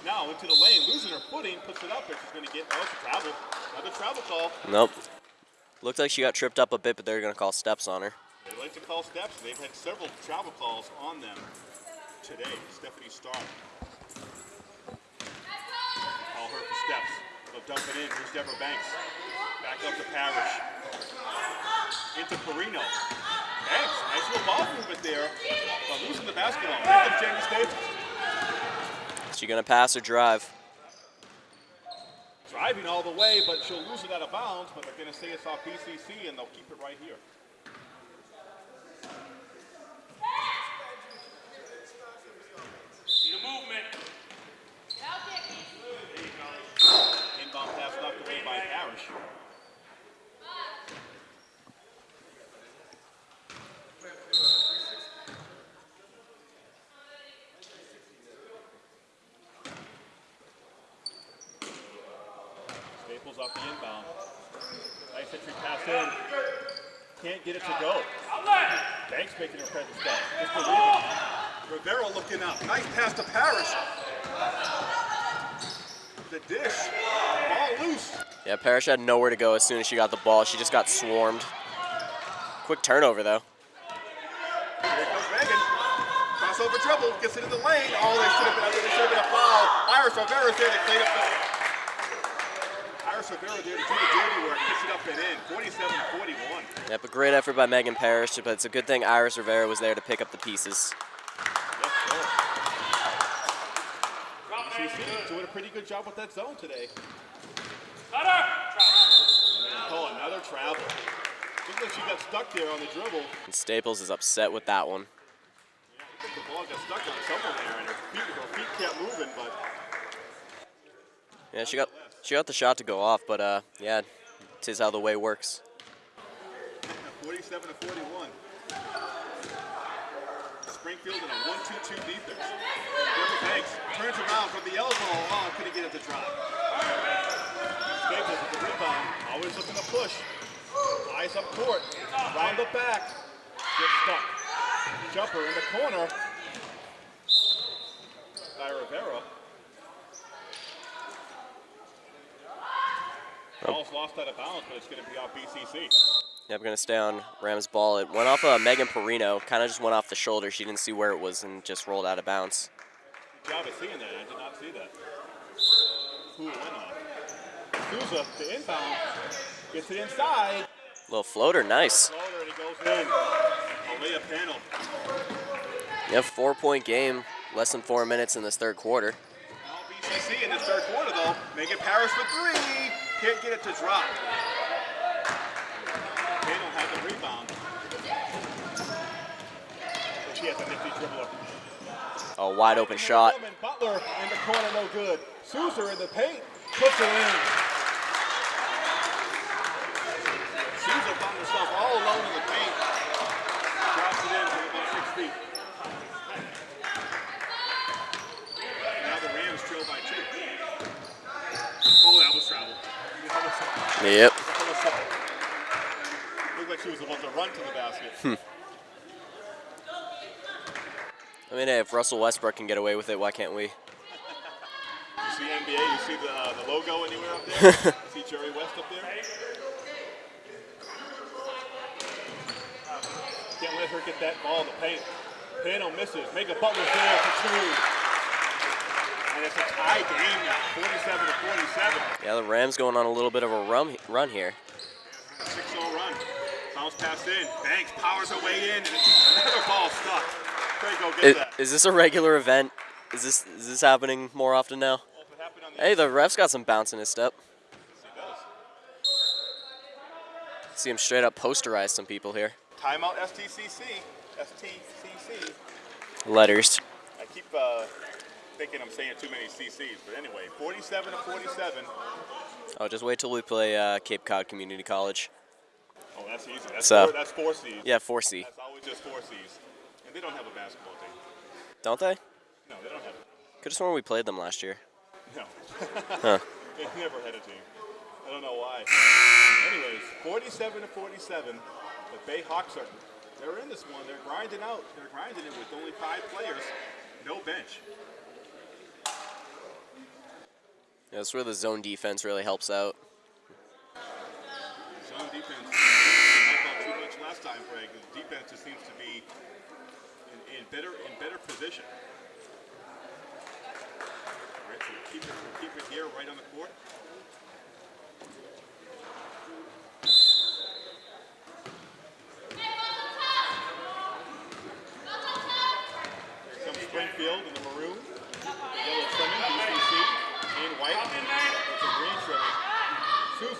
Now into the lane, losing her footing, puts it up there. She's going to get oh, it's a travel. Another travel call. Nope. Looked like she got tripped up a bit, but they're going to call steps on her. They like to call steps. They've had several travel calls on them today. Stephanie Starr. Call her for steps. But Dumping in. Here's Deborah Banks. Back up to Parrish. Into Perino. Banks, nice little ball movement there. But losing the basketball. Pick up Jamie Staples. Is she gonna pass or drive? Driving all the way, but she'll lose it out of bounds. But they're going to say it's off BCC, and they'll keep it right here. Inbound pass knocked away by Parrish. Staples off the inbound. Nice entry pass in. Can't get it to go. Banks making her presence felt. Just a rebound. Rivera looking up. Nice pass to Parrish. The dish. Ball loose. Yeah, Parrish had nowhere to go as soon as she got the ball. She just got swarmed. Quick turnover though. Here comes Megan. Crossover dribble. Gets it in the lane. Oh, they should have been, there should have been a foul. Iris Rivera's there to clean up the. Iris Rivera there to do the dirty work. Puts it up and in. 47 41. Yep, a great effort by Megan Parrish, but it's a good thing Iris Rivera was there to pick up the pieces. Yes, sir. CC doing a pretty good job with that zone today. Oh, another travel. Looks like she got stuck there on the dribble. And Staples is upset with that one. I think the ball got stuck on someone there, and her feet, her feet kept moving, but Yeah, she got she got the shot to go off, but uh, yeah, tis how the way works. 47 to 41. Springfield in a 1-2-2 defense. Banks turns around from the elbow. Oh, couldn't get it to drop. Staples with the rebound. Always looking to push. Eyes up court. Round the back. Gets stuck. Jumper in the corner. By Rivera. Ball's lost out of bounds, but it's going to be off BCC. Yep, gonna stay on Rams ball. It went off uh, Megan Perino, kind of just went off the shoulder. She didn't see where it was and just rolled out of bounds. Good job of seeing that. I did not see that. Who went off. Souza, the inbound, gets it inside. Little floater, nice. Floater, and it goes in. Aaliyah Pennell. Four point game, less than four minutes in this third quarter. BCC in this third quarter, though. Megan Parrish for three. Can't get it to drop. Pennell had the rebound. But she has a nifty dribbler. A wide open shot. Butler in the corner, no good. Souza in the paint, puts her in. Souza found herself all alone in the paint. Drops it in from about six feet. Now the Rams trail by two. Oh, that was travel. That was- Yep. Looked like she was about to run to the basket. I mean, hey, if Russell Westbrook can get away with it, why can't we? You see NBA, you see the, uh, the logo anywhere up there? see Jerry West up there? Can't let her get that ball to paint. Pano misses. Megan Butler there for two. And it's a tie game now, 47 to 47. Yeah, the Rams going on a little bit of a run run here. 6-0 run. Bounce pass in. Banks powers her way in, and another ball stuck. Trey, go get Is, that. is this a regular event? Is this is this happening more often now? If it happened on the Hey, the ref's got some bounce in his step. See him straight up posterize some people here. Timeout STCC. STCC. Letters. I keep uh, thinking I'm saying too many CCs, but anyway, 47 to 47. Oh, just wait till we play uh, Cape Cod Community College. Oh, that's easy. That's, So- four, that's four C's. Yeah, 4C. That's always just four C's. And they don't have a basketball team. Don't they? No, they don't have it. Could have sworn we played them last year. No. Huh. they never had a team. I don't know why. Anyways, 47 to 47. The Bay Hawks are, they're in this one. They're grinding out. They're grinding it with only five players, no bench. Yeah, that's where the zone defense really helps out. Zone defense too much last time, Greg. The defense just seems to be in, in better in better position. Keep it keep it here right on the court.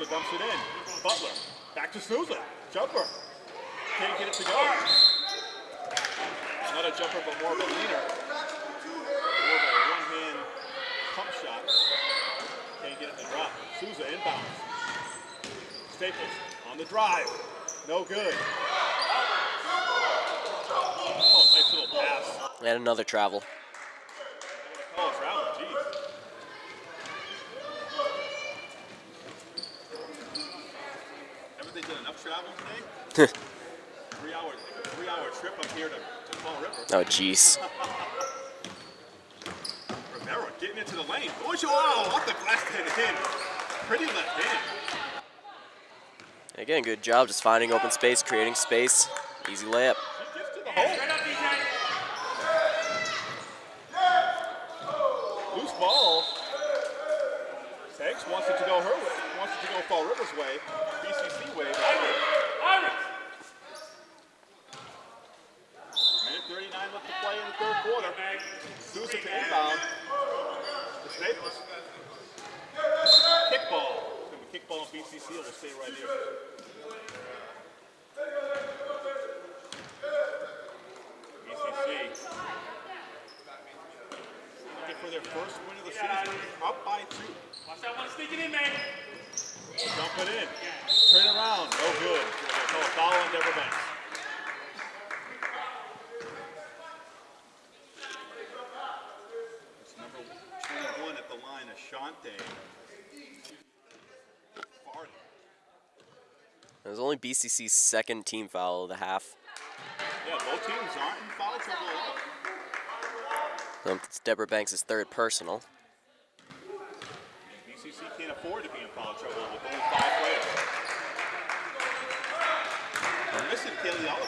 dumps it in. Butler. Back to Souza. Jumper. Can't get it to go. Not a jumper, but more of a leaner. More of a one-hand pump shot. Can't get it to drop. Souza inbounds. Staples on the drive. No good. Oh, nice little pass. And another travel. Oh, travel, geez. Haven't they done enough travel today? three hour, three hour trip up here to, to Fall River. Oh, jeez. Rivera getting into the lane. Oh, off the glass and in. Pretty left hand. Again, good job just finding open space, creating space. Easy layup. She gets to the hole. Loose ball. Segs wants it to go her way. Wants it to go Fall River's way. BCC way. Minute 39 left to play in the third quarter. Souza to inbound. To Staples. Kickball. It's gonna be kickball on BCC. It will stay right here. BCC. Looking for their first win of the season. Up by two. Watch that one sneaking in, man. Dump it in. Turn around. No good. They call a foul on Deborah Banks. It's number 21 at the line, Ashante. Farden. It was only BCC's second team foul of the half. Yeah, both teams aren't in foul trouble at all. Um, It's Deborah Banks' third personal. BCC can't afford to be in foul trouble with only five players. We're missing Kaylee Oliver.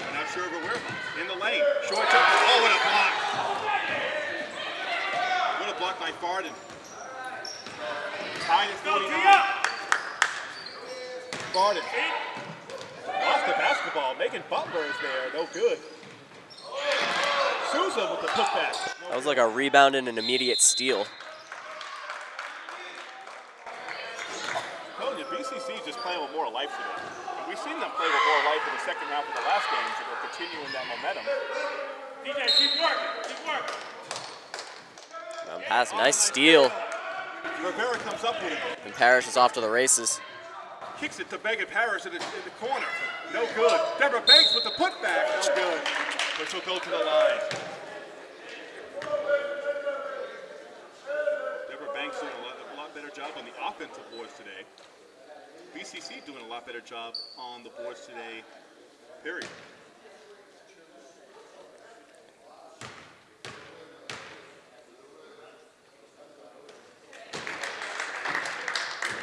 We're not sure of her whereabouts. In the lane. Short jumper. Oh, what a block. What a block by Farden. Tied at 49. Farden. Lost the basketball. Megan Butler is there. No good. Souza with the putback. That was like a rebound and an immediate steal. Telling you, is just playing with more life today. And we've seen them play with more life in the second half of the last games, and they're continuing that momentum. DJ, keep working. Keep working. Um, pass, nice steal. Rivera comes up with it, And Parrish is off to the races. kicks it to Megan Parrish in the, in the corner. No good. Deborah Banks with the putback. No good. But she'll go to the line. Deborah Banks doing a lot, a lot better job on the offensive boards today. BCC doing a lot better job on the boards today, period.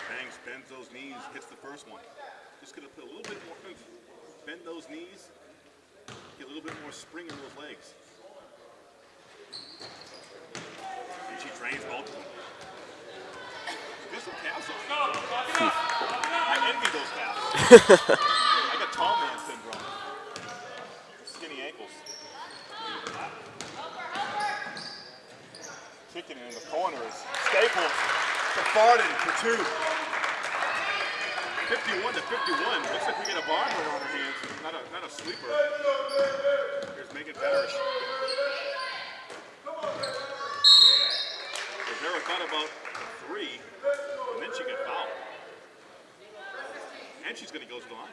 Banks bends those knees, hits the first one. Just gonna put a little bit more. Bend those knees, get a little bit more spring in those legs. And she drains both of them. Get some calves on. I envy those calves. I got tall man syndrome. Skinny ankles. Kicking it in the corners. Staples to Farden for two. 51 to 51. Looks like we get a bomber on our hands. Not a, not a sleeper. Here's Megan Parrish. Rivera thought about three, and then she got fouled. And she's going to go to the line.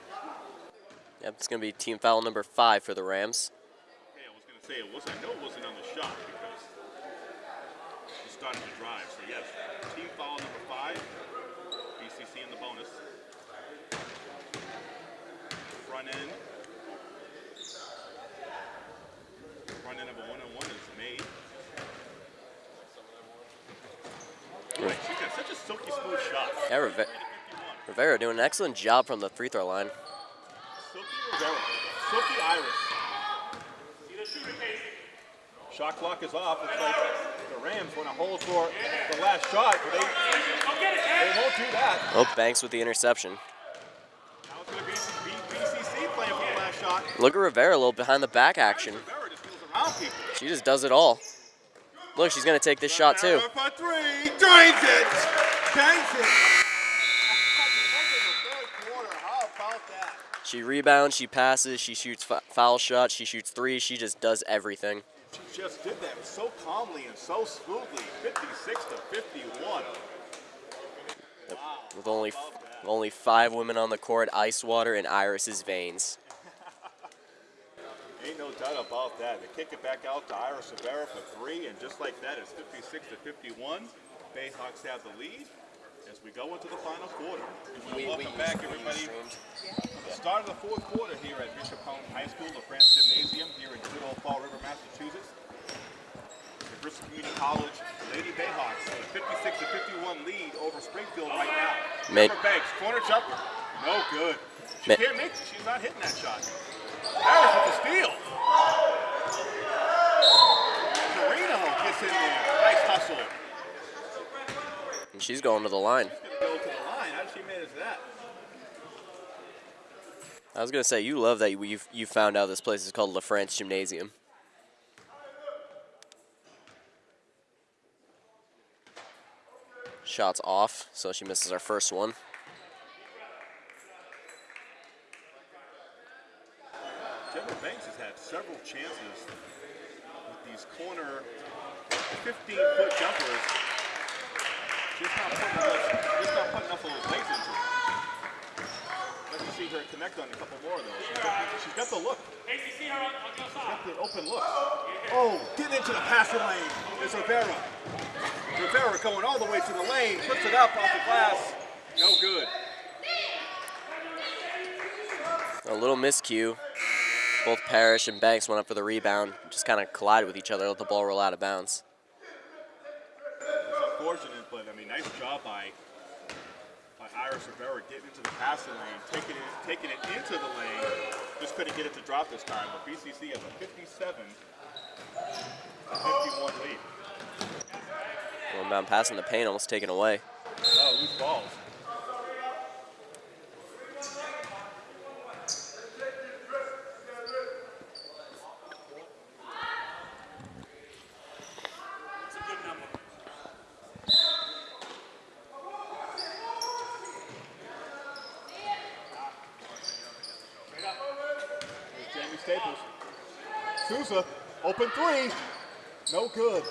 Yep, it's going to be team foul number five for the Rams. Hey, I was going to say it was. I know it wasn't on the shot because she started to drive. So yes, team foul number five. BCC in the bonus. Front end. Front end of a one-on-one is made. Boy, she's got such a silky smooth shot. Yeah, Rive- 51. Rivera doing an excellent job from the free throw line. Silky Rivera. Silky Iris. See the shooter, Casey. Shot clock is off. Looks like the Rams want to hold for the last shot, but they, Go get it, they won't do that. Oh, Banks with the interception. Now it's going to be BCC playing for the last shot. Look at Rivera a little behind the back action. Rivera just goes around people. She just does it all. Look, she's gonna take this shot too. Drains it. Banks it. How about that? She rebounds, she passes, she shoots f- foul shots, she shoots three, she just does everything. She just did that so calmly and so smoothly. 56 to 51. Wow. With only only five women on the court, ice water in Iris's veins. Ain't no doubt about that. They kick it back out to Iris Rivera for three, and just like that, it's 56 to 51. Bayhawks have the lead we go into the final quarter. We welcome back everybody. The start of the fourth quarter here at Bishop Connolly High School, the France Gymnasium here in good old Fall River, Massachusetts. The Bristol Community College Lady Bayhawks a 56 to 51 lead over Springfield right now. Mid- Banks, corner jumper, no good. She Mid- can't make it. She's not hitting that shot. Harris with the steal. Carino gets in there. She's going to the line. To? I was gonna say you love that you you found out this place is called La France Gymnasium. Shots off, so she misses our first one. Banks has had several chances with these corner 15-foot jumpers. Just not putting enough, just not putting enough of those legs into it. Let me see her connect on a couple more of those. She's got, she's got the look. Casey, see her on, on your side. Got the open look. Oh, get into the passing lane. It's Rivera. Rivera going all the way to the lane, puts it up off the glass. No good. A little miscue. Both Parrish and Banks went up for the rebound, just kind of collided with each other, let the ball roll out of bounds. It's unfortunate, but I mean, nice job by by Iris Rivera getting into the passing lane, taking it taking it into the lane. Just couldn't get it to drop this time. But BCC has a 57 51 lead. Going down passing the paint, almost taken away. Oh, loose balls. It's a good number. Here's Jamie Staples. Souza, open three. No good.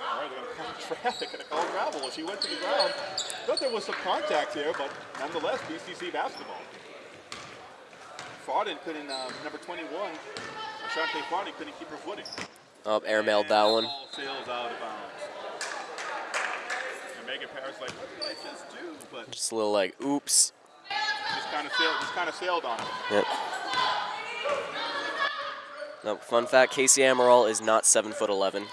All right, they're going to call traffic and call travel as she went to the ground. Thought there was some contact here, but nonetheless, BCC basketball. Farden couldn't, uh, number 21, Ashante Farden couldn't keep her footing. Up, airmailed And that one. Sails out of bounds. And Megan Parrish like, what did I just do? But Just a little like, oops. just kind of sailed, just kind of sailed on it. Yep. No, fun fact: Casey Amaral is not seven foot eleven.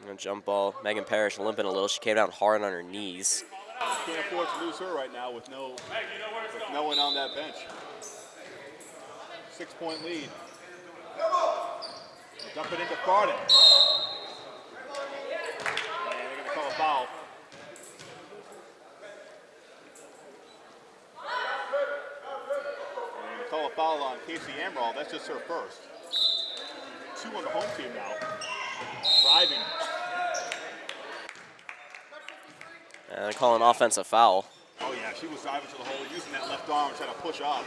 And a jump ball. Megan Parrish limping a little. She came down hard on her knees. Can't afford to lose her right now with no with no one on that bench. Six point lead. Dump it into Farden. And they're going to call a foul. And they're going to call a foul on Casey Amaral. That's just her first. Two on the home team now. Driving. And they call an offensive foul. Oh yeah, she was driving to the hole, using that left arm, trying to push off.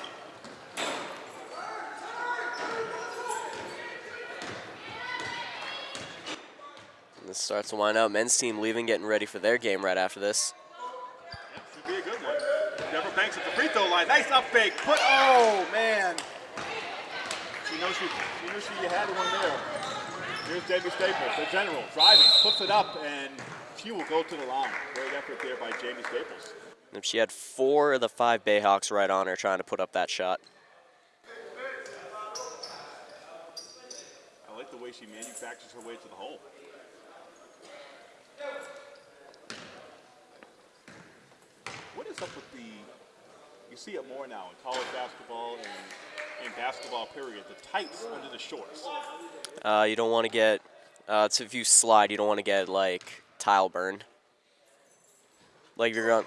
This starts to wind up. Men's team leaving, getting ready for their game right after this. Should be a good one. Deborah Banks at the free throw line. Nice up fake. Put. Oh man. She knows she, she knew she had one there. Here's Jamie Staples, the general, driving, puts it up, and she will go to the line. Great effort there by Jamie Staples. And She had four of the five Bayhawks right on her trying to put up that shot. I like the way she manufactures her way to the hole. What is up with the? You see it more now in college basketball and in basketball. Period. The tights under the shorts. Uh, you don't want to get Uh, it's if you slide, you don't want to get like tile burn. Like you're going.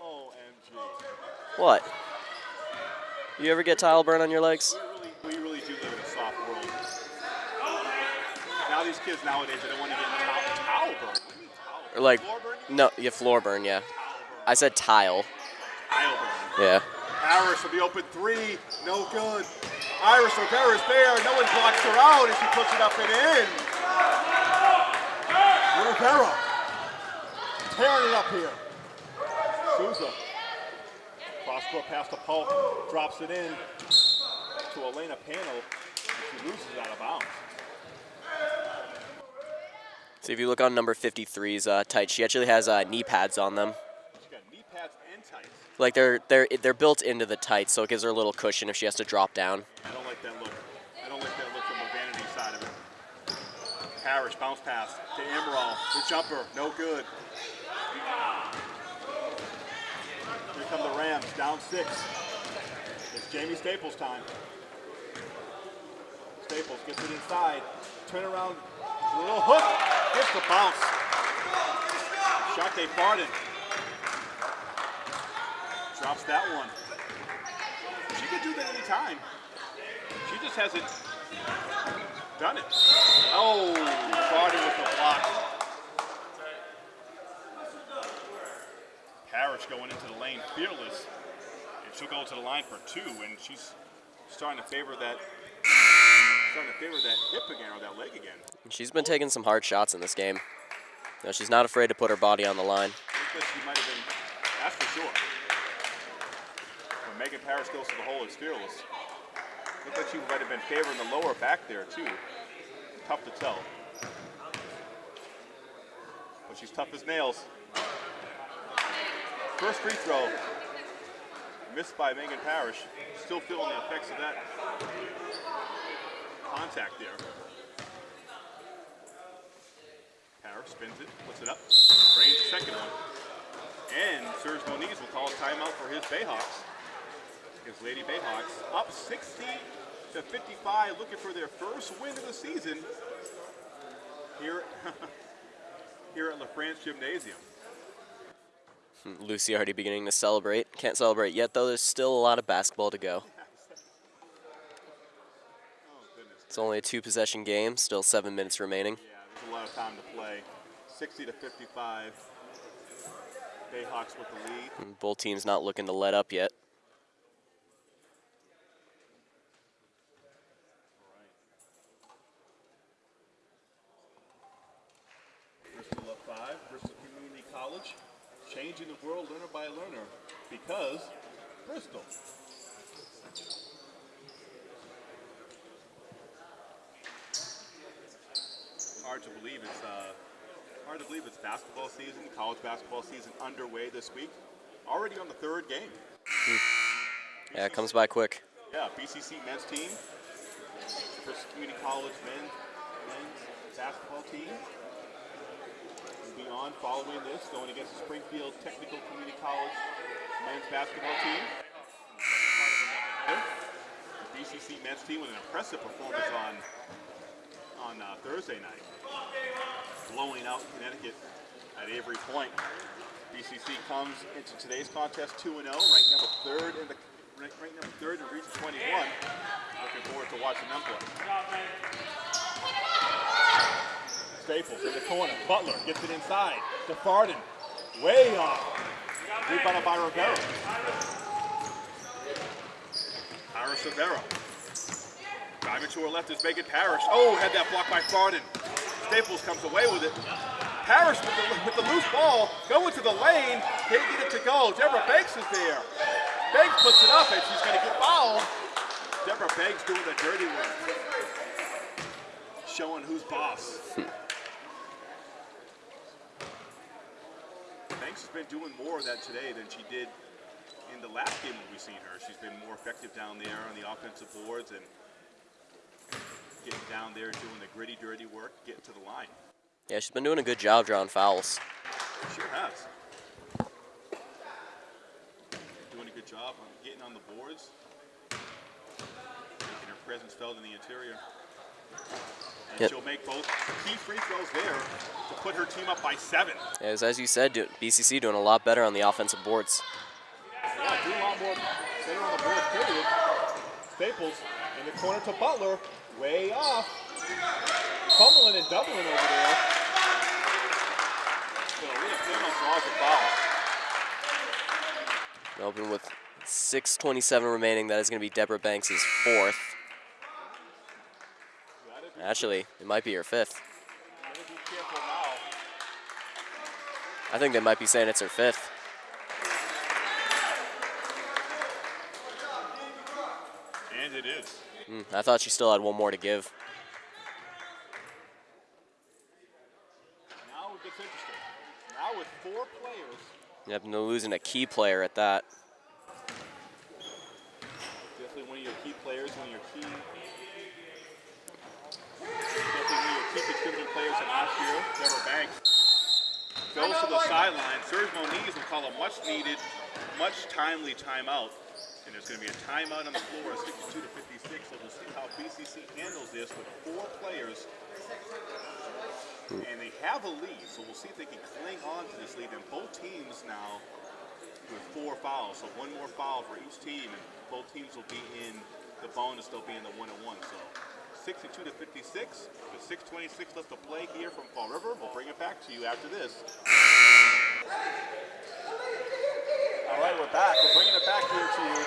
OMG. What? You ever get tile burn on your legs? We really, we really do live in a soft world. Now these kids nowadays, they don't want to get towel, towel burn. What do you mean towel burn? Or like, no, yeah, floor burn, yeah. I said tile. Tile burn. Yeah. Harris will be open three. No good. Iris Rivera's there. No one blocks her out and she puts it up and in. Rivera tearing it up here. Souza. Cross court pass to Polk. Drops it in to Aaliyah Pennell. And she loses out of bounds. So if you look on number 53's uh, tight, she actually has uh, knee pads on them. Knee pads and tights. Like they're they're they're built into the tights, so it gives her a little cushion if she has to drop down. I don't like that look. I don't like that look from the vanity side of it. Parrish, bounce pass to Amaral. The jumper, no good. Here come the Rams, down six. It's Jamie Staples time. Staples gets it inside. Turn around, a little hook, gets the bounce. Shante Farden drops that one. She could do that anytime. She just hasn't done it. Oh, Farden with the block. Parrish going into the lane, fearless. And she'll go to the line for two, and she's starting to favor that starting to favor that hip again or that leg again. She's been taking some hard shots in this game. She's not afraid to put her body on the line. Been, that's for sure. Megan Parrish goes to the hole, it's fearless. Looked like she might have been favoring the lower back there too. Tough to tell. But she's tough as nails. First free throw, missed by Megan Parrish. Still feeling the effects of that contact there. Spins it, puts it up, the second one. And Serge Moniz will call a timeout for his Bayhawks. His Lady Bayhawks up 60 to 55, looking for their first win of the season here, here at LaFrance Gymnasium. Lucy already beginning to celebrate. Can't celebrate yet though. There's still a lot of basketball to go. Oh. It's only a two possession game. Still seven minutes remaining. Yeah, there's a lot of time to play. 60 to 55. Bayhawks with the lead. And Both teams not looking to let up yet. Bristol up five, Bristol Community College, changing the world learner by learner because Bristol. Hard to believe it's uh, hard to believe it's basketball season, college basketball season underway this week. Already on the third game. Yeah, it comes by quick. Yeah, BCC men's team, Bristol Community College men's, men's basketball team will be on following this, going against the Springfield Technical Community College men's basketball team. The BCC men's team with an impressive performance on on uh, Thursday night, blowing out Connecticut at Avery Point. BCC comes into today's contest 2 0, ranked number third in the ranked, ranked number third in Region 21. Looking forward to watching them play. Staples in the corner. Butler gets it inside. To Farden. Way off. Rebounded by Rivera. Iris Rivera. Driving to her left is Megan Parrish. Oh, had that blocked by Farden. Staples comes away with it. Parrish with the, with the loose ball going to the lane. Can't get it to go. Deborah Banks is there. Banks puts it up and she's to get fouled. Deborah Banks doing the dirty work. Showing who's boss. Banks has been doing more of that today than she did in the last game when we've seen her. She's been more effective down there on the offensive boards and getting down there doing the gritty, dirty work, getting to the line. Yeah, she's been doing a good job drawing fouls. She sure has. Doing a good job on getting on the boards, making her presence felt in the interior. And Yep. she'll make both key free throws there to put her team up by seven. As, as you said, BCC doing a lot better on the offensive boards. Yeah, do a lot more better on the board, period. Staples in the corner to Butler, way off. Fumbling and doubling over there. So Leah Pennell draws a foul. Open with 6.27 remaining. That is going to be Deborah Banks' fourth. Actually, it might be her fifth. Gotta be careful now. I think they might be saying it's her fifth. And it is. Mm, I thought she still had one more to give. Now it gets interesting. Now with four players, Yep, they're losing a key player at that. definitely one of your key players, one of your key, definitely one of your key contributing players in last year, Deborah Banks. Goes to the sideline. Serge Moniz will call a much needed, much timely timeout. And there's going to be a timeout on the floor, 62 to 56. So we'll see how BCC handles this with four players. And they have a lead, so we'll see if they can cling on to this lead. And both teams now with four fouls, so one more foul for each team, and both teams will be in the bonus. They'll be in the one and one. So 62 to 56, with 6:26 left to play here from Fall River. We'll bring it back to you after this. All right, we're back. We're bringing it back here to you.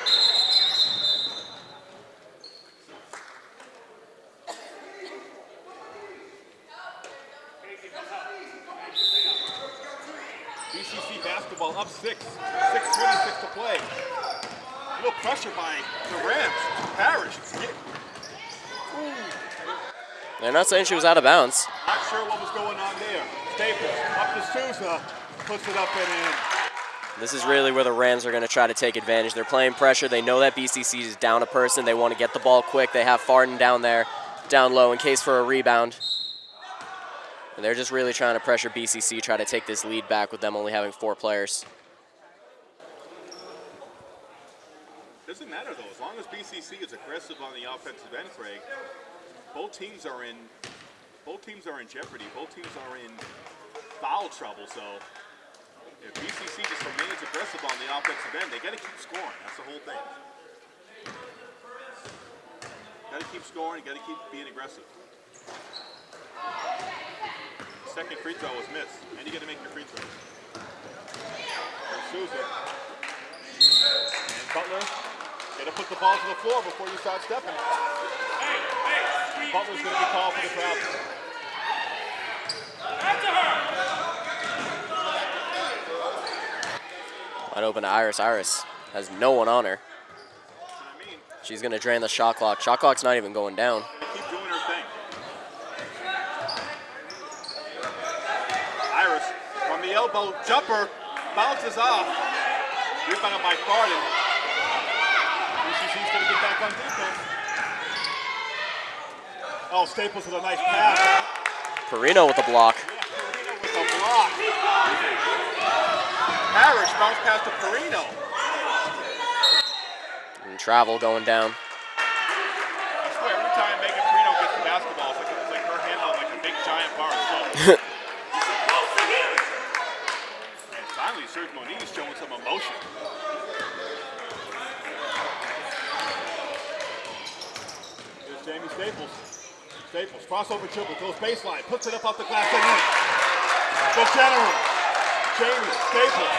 BCC basketball up six, 6.26 to play. A little pressure by the Rams. Parrish. They're not saying she was out of bounds. Not sure what was going on there. Staples up to Souza, puts it up and in. This is really where the Rams are going to try to take advantage. They're playing pressure. They know that BCC is down a person. They want to get the ball quick. They have Farden down there, down low in case for a rebound. And they're just really trying to pressure BCC, try to take this lead back with them only having four players. Doesn't matter though, as long as BCC is aggressive on the offensive end, Craig. Both teams are in, both teams are in jeopardy. Both teams are in foul trouble. So if BCC just remains aggressive on the offensive end, they got to keep scoring. That's the whole thing. Got to keep scoring. Got to keep being aggressive. Second free throw was missed, and you got to make your free throws. There's Souza. And Butler, gotta put the ball to the floor before you start stepping. Butler's gonna be called for the travel. Wide open to Iris. Iris has no one on her. That's what I mean. She's going to drain the shot clock. Shot clock's not even going down. Keep doing her thing. Iris from the elbow, jumper, bounces off. Rebounded by Farden. BCC's gonna get back on defense. Oh, Staples with a nice pass. Perino with the block. Perino with a block. Parrish bounce pass to Perino. And travel going down. I swear, every time Megan Perino gets the basketball, it's like, it's like her hand on like a big giant bar of soap. and finally, Serge Moniz showing some emotion. Here's Jamie Staples. Staples, crossover dribble, goes baseline, puts it up off the glass and in. The general, Jamie Staples,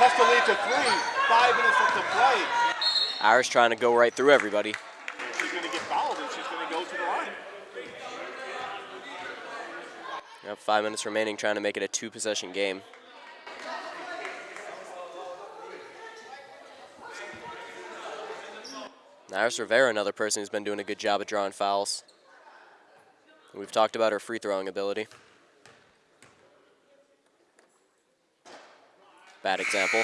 has to lead to three. Five minutes left to play. Iris trying to go right through everybody. She's going to get fouled and she's going to go to the line. Yep, five minutes remaining, trying to make it a two possession game. Iris Rivera, another person who's been doing a good job at drawing fouls. We've talked about her free throwing ability. Bad example.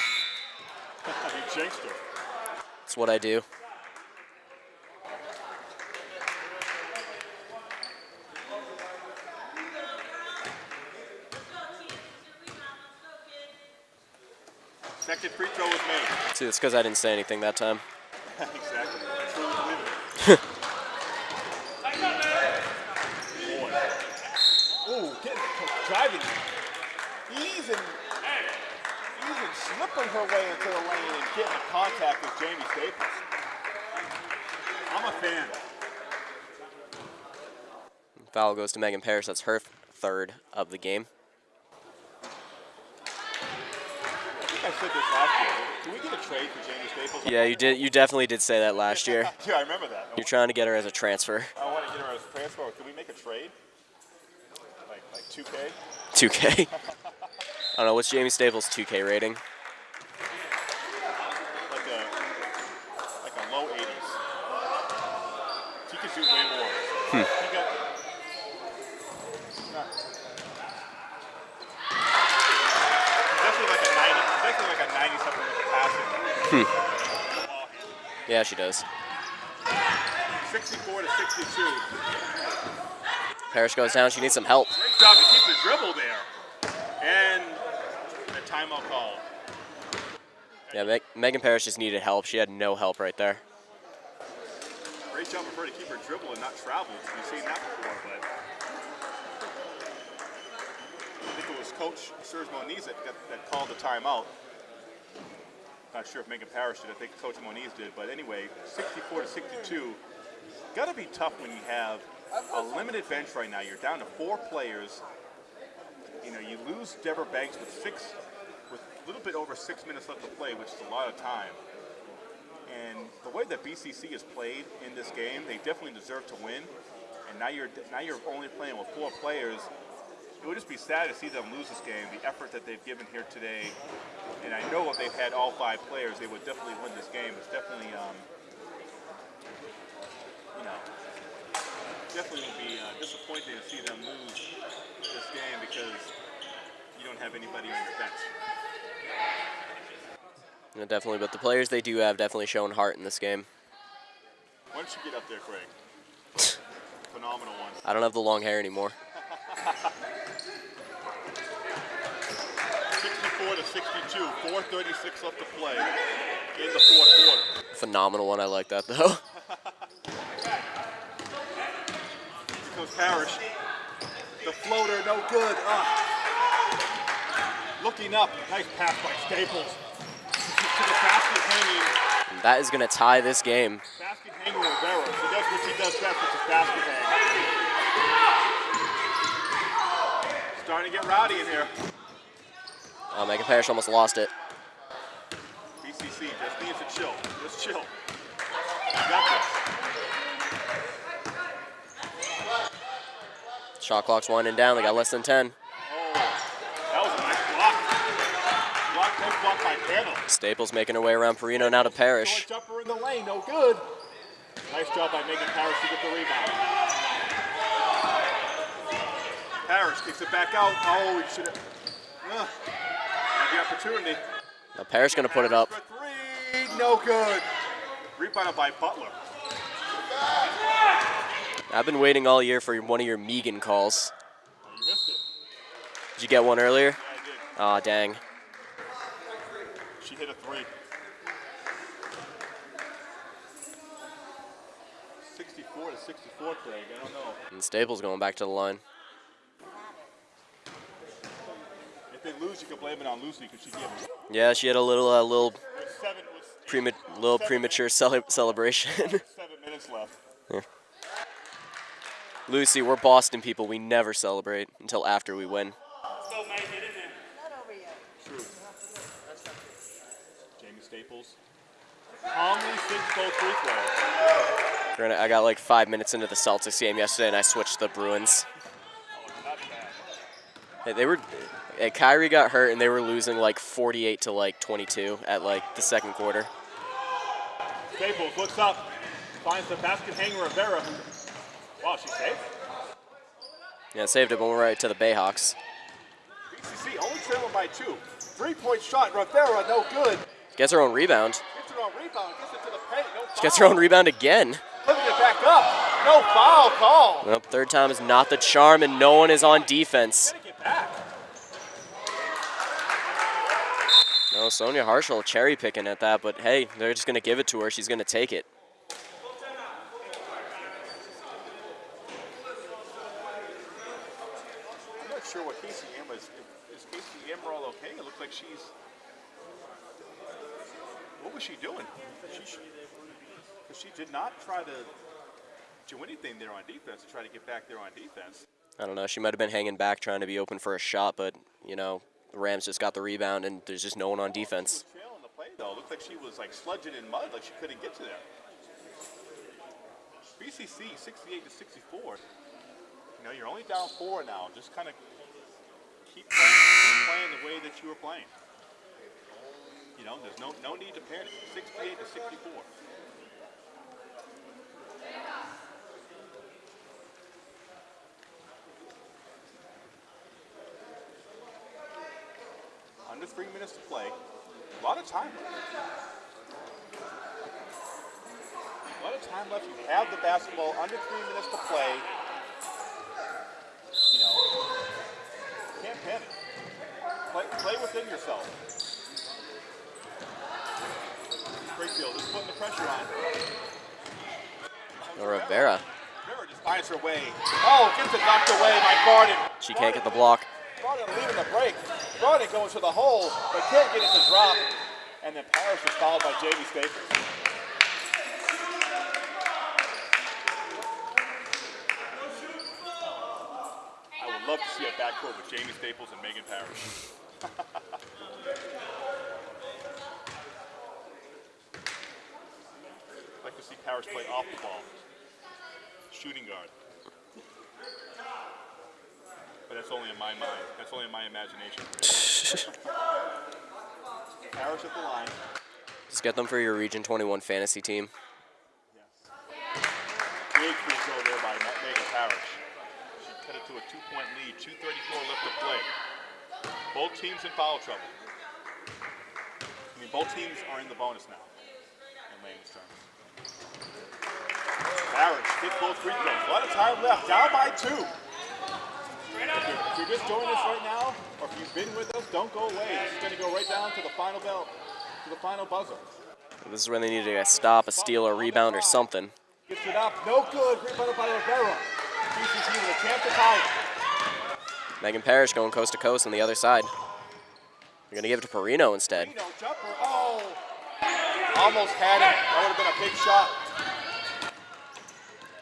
That's what I do. Second free throw was made. See, it's because I didn't say anything that time. exactly. Ooh, getting, driving. Easy easing, slipping her way into the lane and getting in contact with Jamie Staples. I'm a fan. Foul goes to Megan Parrish. That's her third of the game. I think I said this last year. Can we get a trade for Jamie Staples? Yeah, you did. You definitely did say that last year. yeah, I remember that. You're trying to get her as a transfer. I want to get her as a transfer. Can we make a trade? Like like 2K? 2K. I don't know. What's Jamie Staples' 2K rating? Like a like a low 80s. She could do way more. Hmm. She got, not- She's definitely like 90. Like a 90 something with the passing. Yeah, she does. 64 to 62. Parrish goes down. She needs some help. Great job to keep the dribble there. And call. Yeah, Meg- Megan Parrish just needed help. She had no help right there. Great job of her to keep her dribble and not travel. We've seen that before, but I think it was Coach Serge Moniz that, that, that called the timeout. Not sure if Megan Parrish did. I think Coach Moniz did. But anyway, 64 to 62. Got to be tough when you have a limited bench right now. You're down to four players. You know, you lose Deborah Banks with six, little bit over six minutes left to play, which is a lot of time. And the way that BCC has played in this game, they definitely deserve to win. And now you're now you're only playing with four players. It would just be sad to see them lose this game. The effort that they've given here today, and I know if they've had all five players, they would definitely win this game. It's definitely, um, you know, definitely would be uh, disappointing to see them lose this game because you don't have anybody on your bench. Yeah, definitely, but the players they do have definitely shown heart in this game. Why don't you get up there, Craig? Phenomenal one. I don't have the long hair anymore. 64 to 62, 436 left to play in the fourth quarter. Phenomenal one. I like that though. Here comes Parrish. The floater, no good. Looking up, nice pass Staples. To the basket hanging, And that is going to tie this game. basket hanging Rivera. So that's what she does best, which is basket hang. Starting to get rowdy in here. Uh, Megan Parrish almost lost it. BCC just needs to chill. Just chill. You got this. Shot clock's winding down. They got less than 10. Oh, that was a nice block. Block, nice block by Pennell. Staples making her way around Perino now to Parrish. Jumper in the lane, no good. Nice job by Megan Parrish to get the rebound. Parrish kicks it back out. Oh, he should have. Uh, the opportunity. Now Parrish going to put it up. For three, no good. Rebounded by Butler. I've been waiting all year for one of your Megan calls. You missed it. Did you get one earlier? Yeah, I did. Aw, dang. She hit a three. 64 to 64, Craig. I don't know. And Staples going back to the line. If they lose, you can blame it on Lucy because she gave them Yeah, she had a little, uh, little, seven, prema- little premature cele- celebration. seven minutes left. Lucy, we're Boston people. We never celebrate until after we win. Still make it in there. Not over yet. True. Jamie Staples. Calmly sinks both free. Granted, I got like five minutes into the Celtics game yesterday, and I switched the Bruins. Not bad. Hey, They were, hey, Kyrie got hurt, and they were losing like 48 to like 22 at like the second quarter. Staples looks up, finds the basket hanger Rivera. Wow, she saved. Yeah, saved it, but we're right to the Bayhawks. BCC only trailing by two. Three-point shot, Rivera, no good. Gets her own rebound. Gets it on rebound, gets it to the paint, no She gets her own rebound again. Putting it back up, no foul call. Well, third time is not the charm, and no one is on defense. Gotta get back. No, Sonia Harshall cherry picking at that, but hey, they're just gonna give it to her. She's gonna take it. I'm not sure what Casey Amaral is. Is Casey Amaral okay? It looks like she's. What was she doing? She, she did not try to do anything there on defense to try to get back there on defense. I don't know. She might have been hanging back trying to be open for a shot, but you know, the Rams just got the rebound and there's just no one on defense. Play though, looked like she was like sludging in mud, like she couldn't get to there. BCC 68 to 64. You know, you're only down four now. Just kind of keep playing, keep playing the way that you were playing. You know, there's no no need to panic. 68 to 64. Under three minutes to play. A lot of time left. A lot of time left. You have the basketball under three minutes to play. You know, can't panic. Play, play within yourself. Brakefield is putting the pressure on. Rivera, Rivera just finds her way. Oh, gets it knocked away by Farden. she can't get the block. Farden leaving the break. Farden going to the hole, but can't get it to drop. And then Parrish is fouled by Jamie Staples. I would love to see a backcourt with Jamie Staples and Megan Parrish. like to see Parrish play off the ball. Shooting guard. But that's only in my mind. That's only in my imagination. Parrish at the line. Just get them for your Region 21 fantasy team. Big free throw there by Megan Parrish. She cut it to a two-point lead. 2.34 left to play. Both teams in foul trouble. I mean, both teams are in the bonus now. In Lane's terms. Parrish hit both free throws. A lot of time left. Down by two. If you're, if you're just joining us right now, or if you've been with us, don't go away. It's going to go right down to the final bell, to the final buzzer. This is when they need a stop, a steal, a rebound, or something. Gets it up. No good. Rebounded by Rivera. BCC with a chance to tie it. Megan Parrish going coast to coast on the other side. They're gonna give it to Perino instead. Reno jumper. Oh. Almost had it. That would have been a big shot.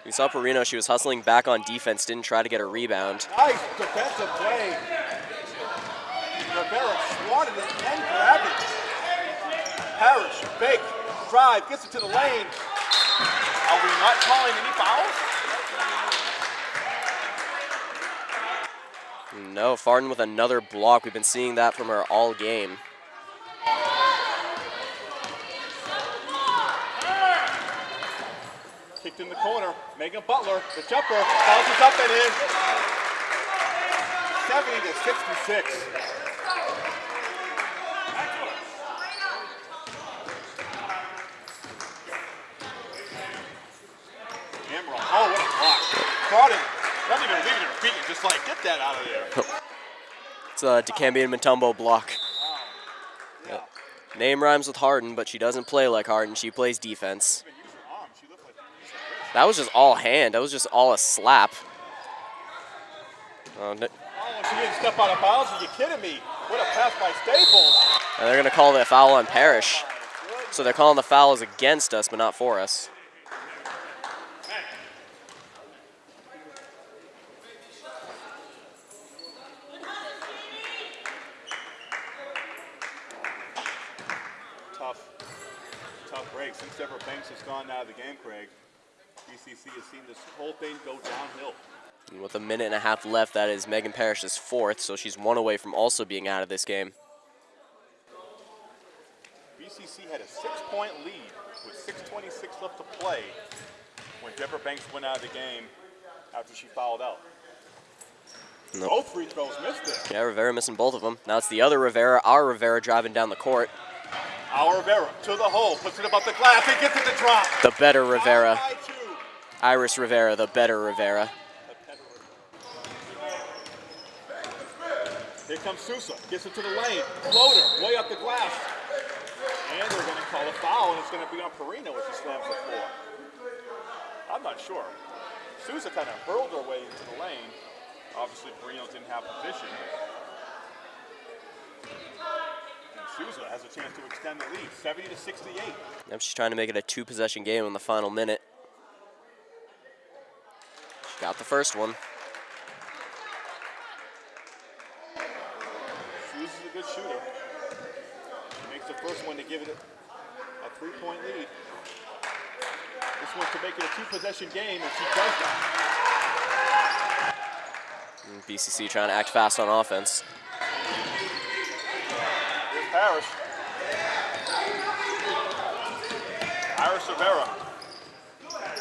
We saw Perino, she was hustling back on defense, didn't try to get a rebound. Nice defensive play. Rivera swatted it and grabbed it. Parrish, fake, drive, gets it to the lane. Are we not calling any fouls? No, Farden with another block. We've been seeing that from her all game. Kicked in the corner. Megan Butler, the jumper, bounces up and in. 70 to 66. Amaral. Oh, what a block. Him. Not even leaving her feet. Just like, get that out of there. It's a Dikembe and Mutombo block. Yeah. Name rhymes with Harden, but she doesn't play like Harden. She plays defense. Even use her arm. She looked like, just like this. That was just all hand. That was just all a slap. Oh, n- Oh, she didn't step out of bounds. Are you kidding me? What a pass by Staples. and they're going to call the foul on Parrish. So they're calling the fouls against us, but not for us. Tough, tough break. Since Deborah Banks has gone out of the game, Craig, BCC has seen this whole thing go downhill. And with a minute and a half left, that is Megan Parrish's fourth, so she's one away from also being out of this game. BCC had a six-point lead with 6.26 left to play when Deborah Banks went out of the game after she fouled out. Nope. Both free throws missed it. Yeah, Rivera missing both of them. Now it's the other Rivera, our Rivera driving down the court. Our Rivera to the hole, puts it above the glass, and gets it to drop. The better Rivera. Down by two. Iris Rivera, the better Rivera. Here comes Souza, gets into the lane, floater, way up the glass. And they're going to call a foul, and it's going to be on Perino as he slams the floor. I'm not sure. Souza kind of hurled her way into the lane. Obviously, Perino didn't have position. Souza has a chance to extend the lead, 70 to 68. Yep, she's trying to make it a two possession game in the final minute. Got the first one. Souza's a good shooter. She makes the first one to give it a, a three-point lead. This one to make it a two-possession game, and she does that. Mm, and BCC trying to act fast on offense. Here's Parrish. Iris Rivera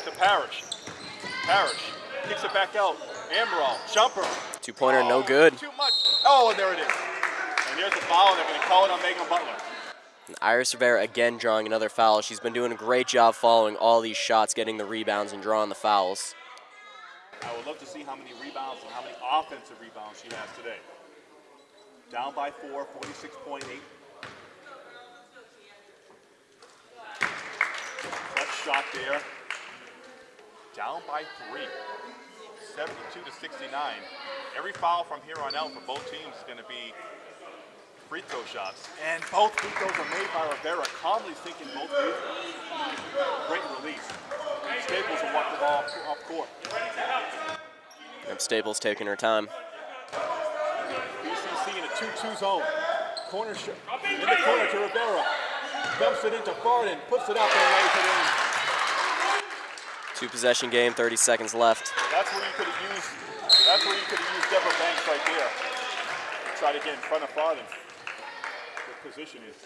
to Parrish. Parrish kicks it back out. Amaral, jumper. Two pointer, no good. Too much. Oh, and there it is. And here's the foul, and they're going to call it on Megan Butler. And Iris Rivera again drawing another foul. She's been doing a great job following all these shots, getting the rebounds and drawing the fouls. I would love to see how many rebounds and how many offensive rebounds she has today. Down by four, 46.8. Clutch shot there. Down by three, 72 to 69. Every foul from here on out for both teams is going to be free throw shots. And both free throws are made by Rivera. calmly taking both free throws. Great release. Staples will walk the ball off court. Yep, Staples taking her time. BCC in a 2-2 zone. Corner sh- in the corner to Rivera. Dumps it into Farden, puts it up and lays it in. Two possession game, 30 seconds left. That's where you could have used. That's where you could have used Deborah Banks right there. Try to get in front of Farden. Good position is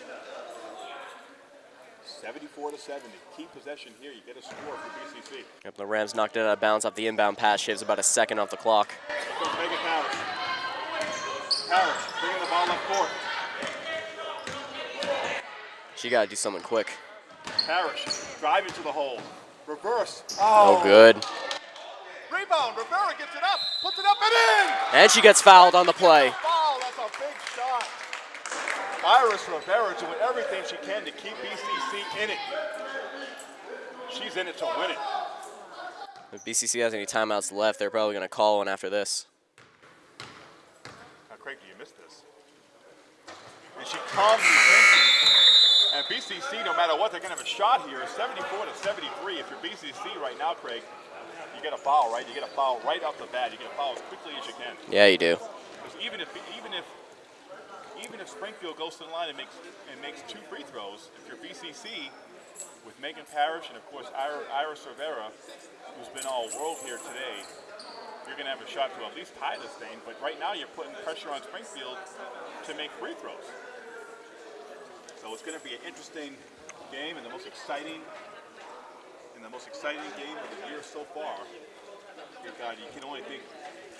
74 to 70. Key possession here. You get a score for BCC. Yep, the Rams knocked it out of bounds off the inbound pass. Shaves about a second off the clock. Megan Parrish. Parrish bringing the ball up court. She got to do something quick. Parrish driving to the hole. Reverse. Oh, good. Rebound. Rivera gets it up, puts it up and in. And she gets fouled on the play. Foul. That's a big shot. Iris Rivera doing everything she can to keep BCC in it. She's in it to win it. If BCC has any timeouts left, they're probably going to call one after this. Now, Craig, do you miss this? And she attention. And BCC, no matter what, they're going to have a shot here. 74 to 73. If you're BCC right now, Craig, you get a foul, right? You get a foul right off the bat. You get a foul as quickly as you can. Yeah, you do. Because even if even if even if Springfield goes to the line and makes and makes two free throws, if you're BCC with Megan Parrish and of course Ira- Iris Rivera, who's been all world here today, you're going to have a shot to at least tie this thing. But right now you're putting pressure on Springfield to make free throws. So it's going to be an interesting game and the most exciting and the most exciting game of the year so far. God, you can only think,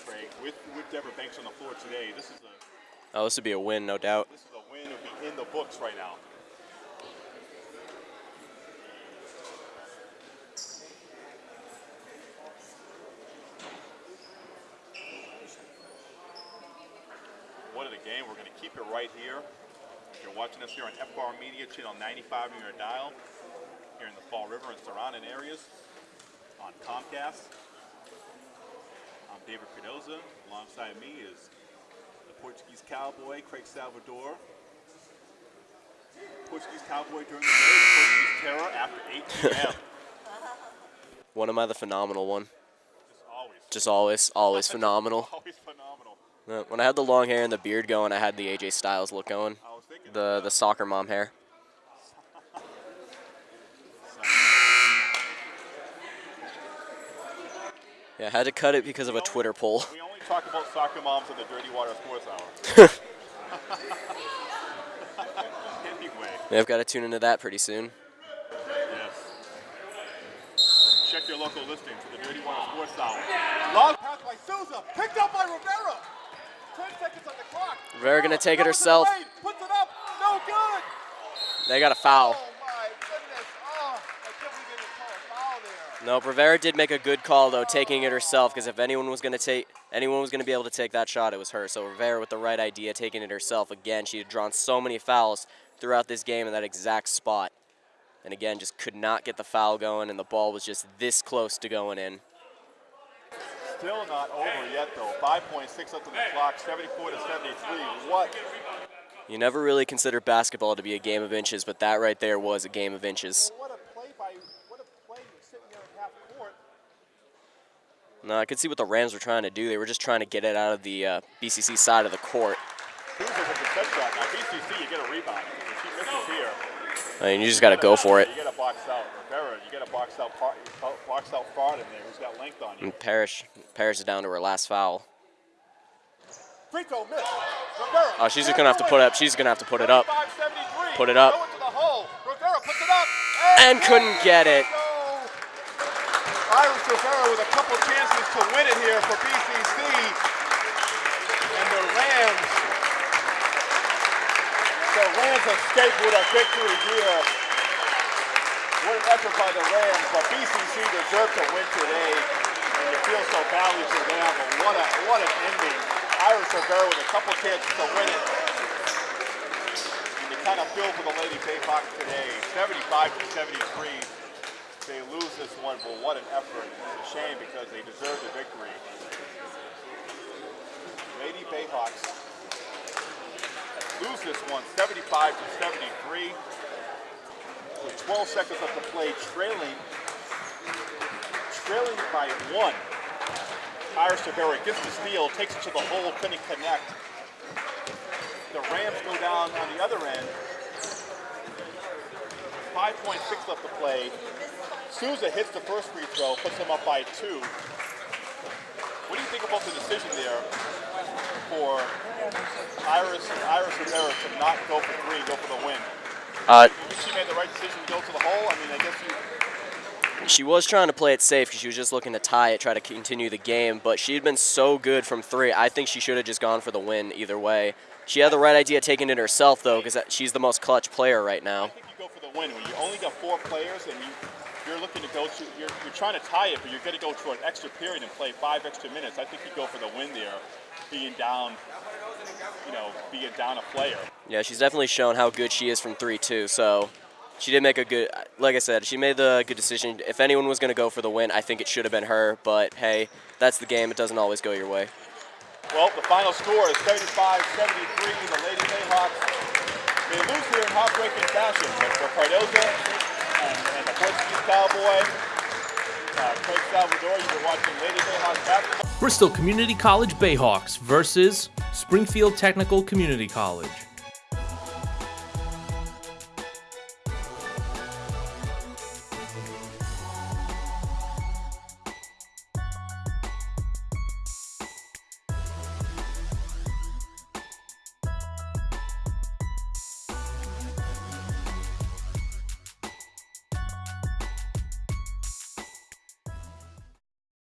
Craig, with with Deborah Banks on the floor today, this is a Oh, this would be a win, no doubt. this is a win. It would be in the books right now. What a game. We're going to keep it right here. If you're watching us here on FR Media, channel 95 on your dial, here in the Fall River and surrounding areas on Comcast. I'm David Cardoza. Alongside me is the Portuguese Cowboy, Craig Salvador. Portuguese Cowboy during the day, the Portuguese Terror after 8 p.m. When am I the phenomenal one? Just always, Just always, always phenomenal. always phenomenal. When I had the long hair and the beard going, I had the AJ Styles look going. I was thinking The the soccer mom hair. Yeah, I had to cut it because of a Twitter poll. we only talk about soccer moms in the Dirty Water Sports Hour. anyway, Yeah, I've got to tune into that pretty soon. yes. Check your local listing for the Dirty Water Sports Hour. Long pass by Souza, picked up by Rivera. 10 seconds on the clock. Rivera gonna take it Numbers in the herself. lane, Puts it up, no good. They got a foul. Oh my. Oh, I can't believe they didn't call a foul. No, Rivera did make a good call though, taking it herself. Because if anyone was gonna take, anyone was gonna be able to take that shot, it was her. So Rivera with the right idea, taking it herself. Again, she had drawn so many fouls throughout this game in that exact spot, and again, just could not get the foul going, and the ball was just this close to going in. Still not over yet, though. 5.6 up to the clock, 74 to 73. What? You never really consider basketball to be a game of inches, but that right there was a game of inches. What a play by, what a play sitting there at half court. No, I could see what the Rams were trying to do. They were just trying to get it out of the uh, BCC side of the court. Souza with the set shot. Now, BCC, you get a rebound. If she misses here, I mean, you just got to go for it. You box out. Rivera, you get a box out, box out fraud in there who's got length on you. And Parrish, Parrish is down to her last foul. Free throw miss. Rivera. Oh, she's just gonna have to put up. She's gonna have to put it up. 75-73. Put it up. Throw it to the hole. Rivera puts it up. And couldn't get it. Iris Rivera with a couple chances to win it here for BCC. And the Rams, the Rams escape with a victory here. What an effort by the Rams, but BCC deserved to win today. And you feel so badly for them, but what, a, what an ending. Iris Rivera with a couple chances to win it. And you kind of feel for the Lady Bayhawks today, 75 to 73 they lose this one, but what an effort. It's a shame because they deserve the victory. Lady Bayhawks lose this one 75 to 73. With 12 seconds left to play, trailing, trailing by one. Iris Rivera gets the steal, takes it to the hole, couldn't connect. The Rams go down on the other end. 5.6 left to play. Souza hits the first free throw, puts them up by two. What do you think about the decision there for Iris Iris Rivera to not go for three, go for the win? Uh, she made the right decision to go to the hole? I mean, I guess you. She was trying to play it safe because she was just looking to tie it, try to continue the game. But she had been so good from three. I think she should have just gone for the win either way. She had the right idea taking it herself though, because she's the most clutch player right now. I think you go for the win when you only got four players and you you're looking to go to you're, you're trying to tie it, but you're going to go to an extra period and play five extra minutes. I think you go for the win there, being down, you know, being down a player. Yeah, she's definitely shown how good she is from three too. So she did make a good, like I said, she made the good decision. If anyone was going to go for the win, I think it should have been her. But hey, that's the game. It doesn't always go your way. Well, the final score is 75-73. The Lady Bayhawks they lose here in heartbreaking fashion, but for Cardoza and, and the Portuguese Cowboy, uh, Salvador, you've been watching Lady Bayhawks basketball. Bristol Community College Bayhawks versus Springfield Technical Community College.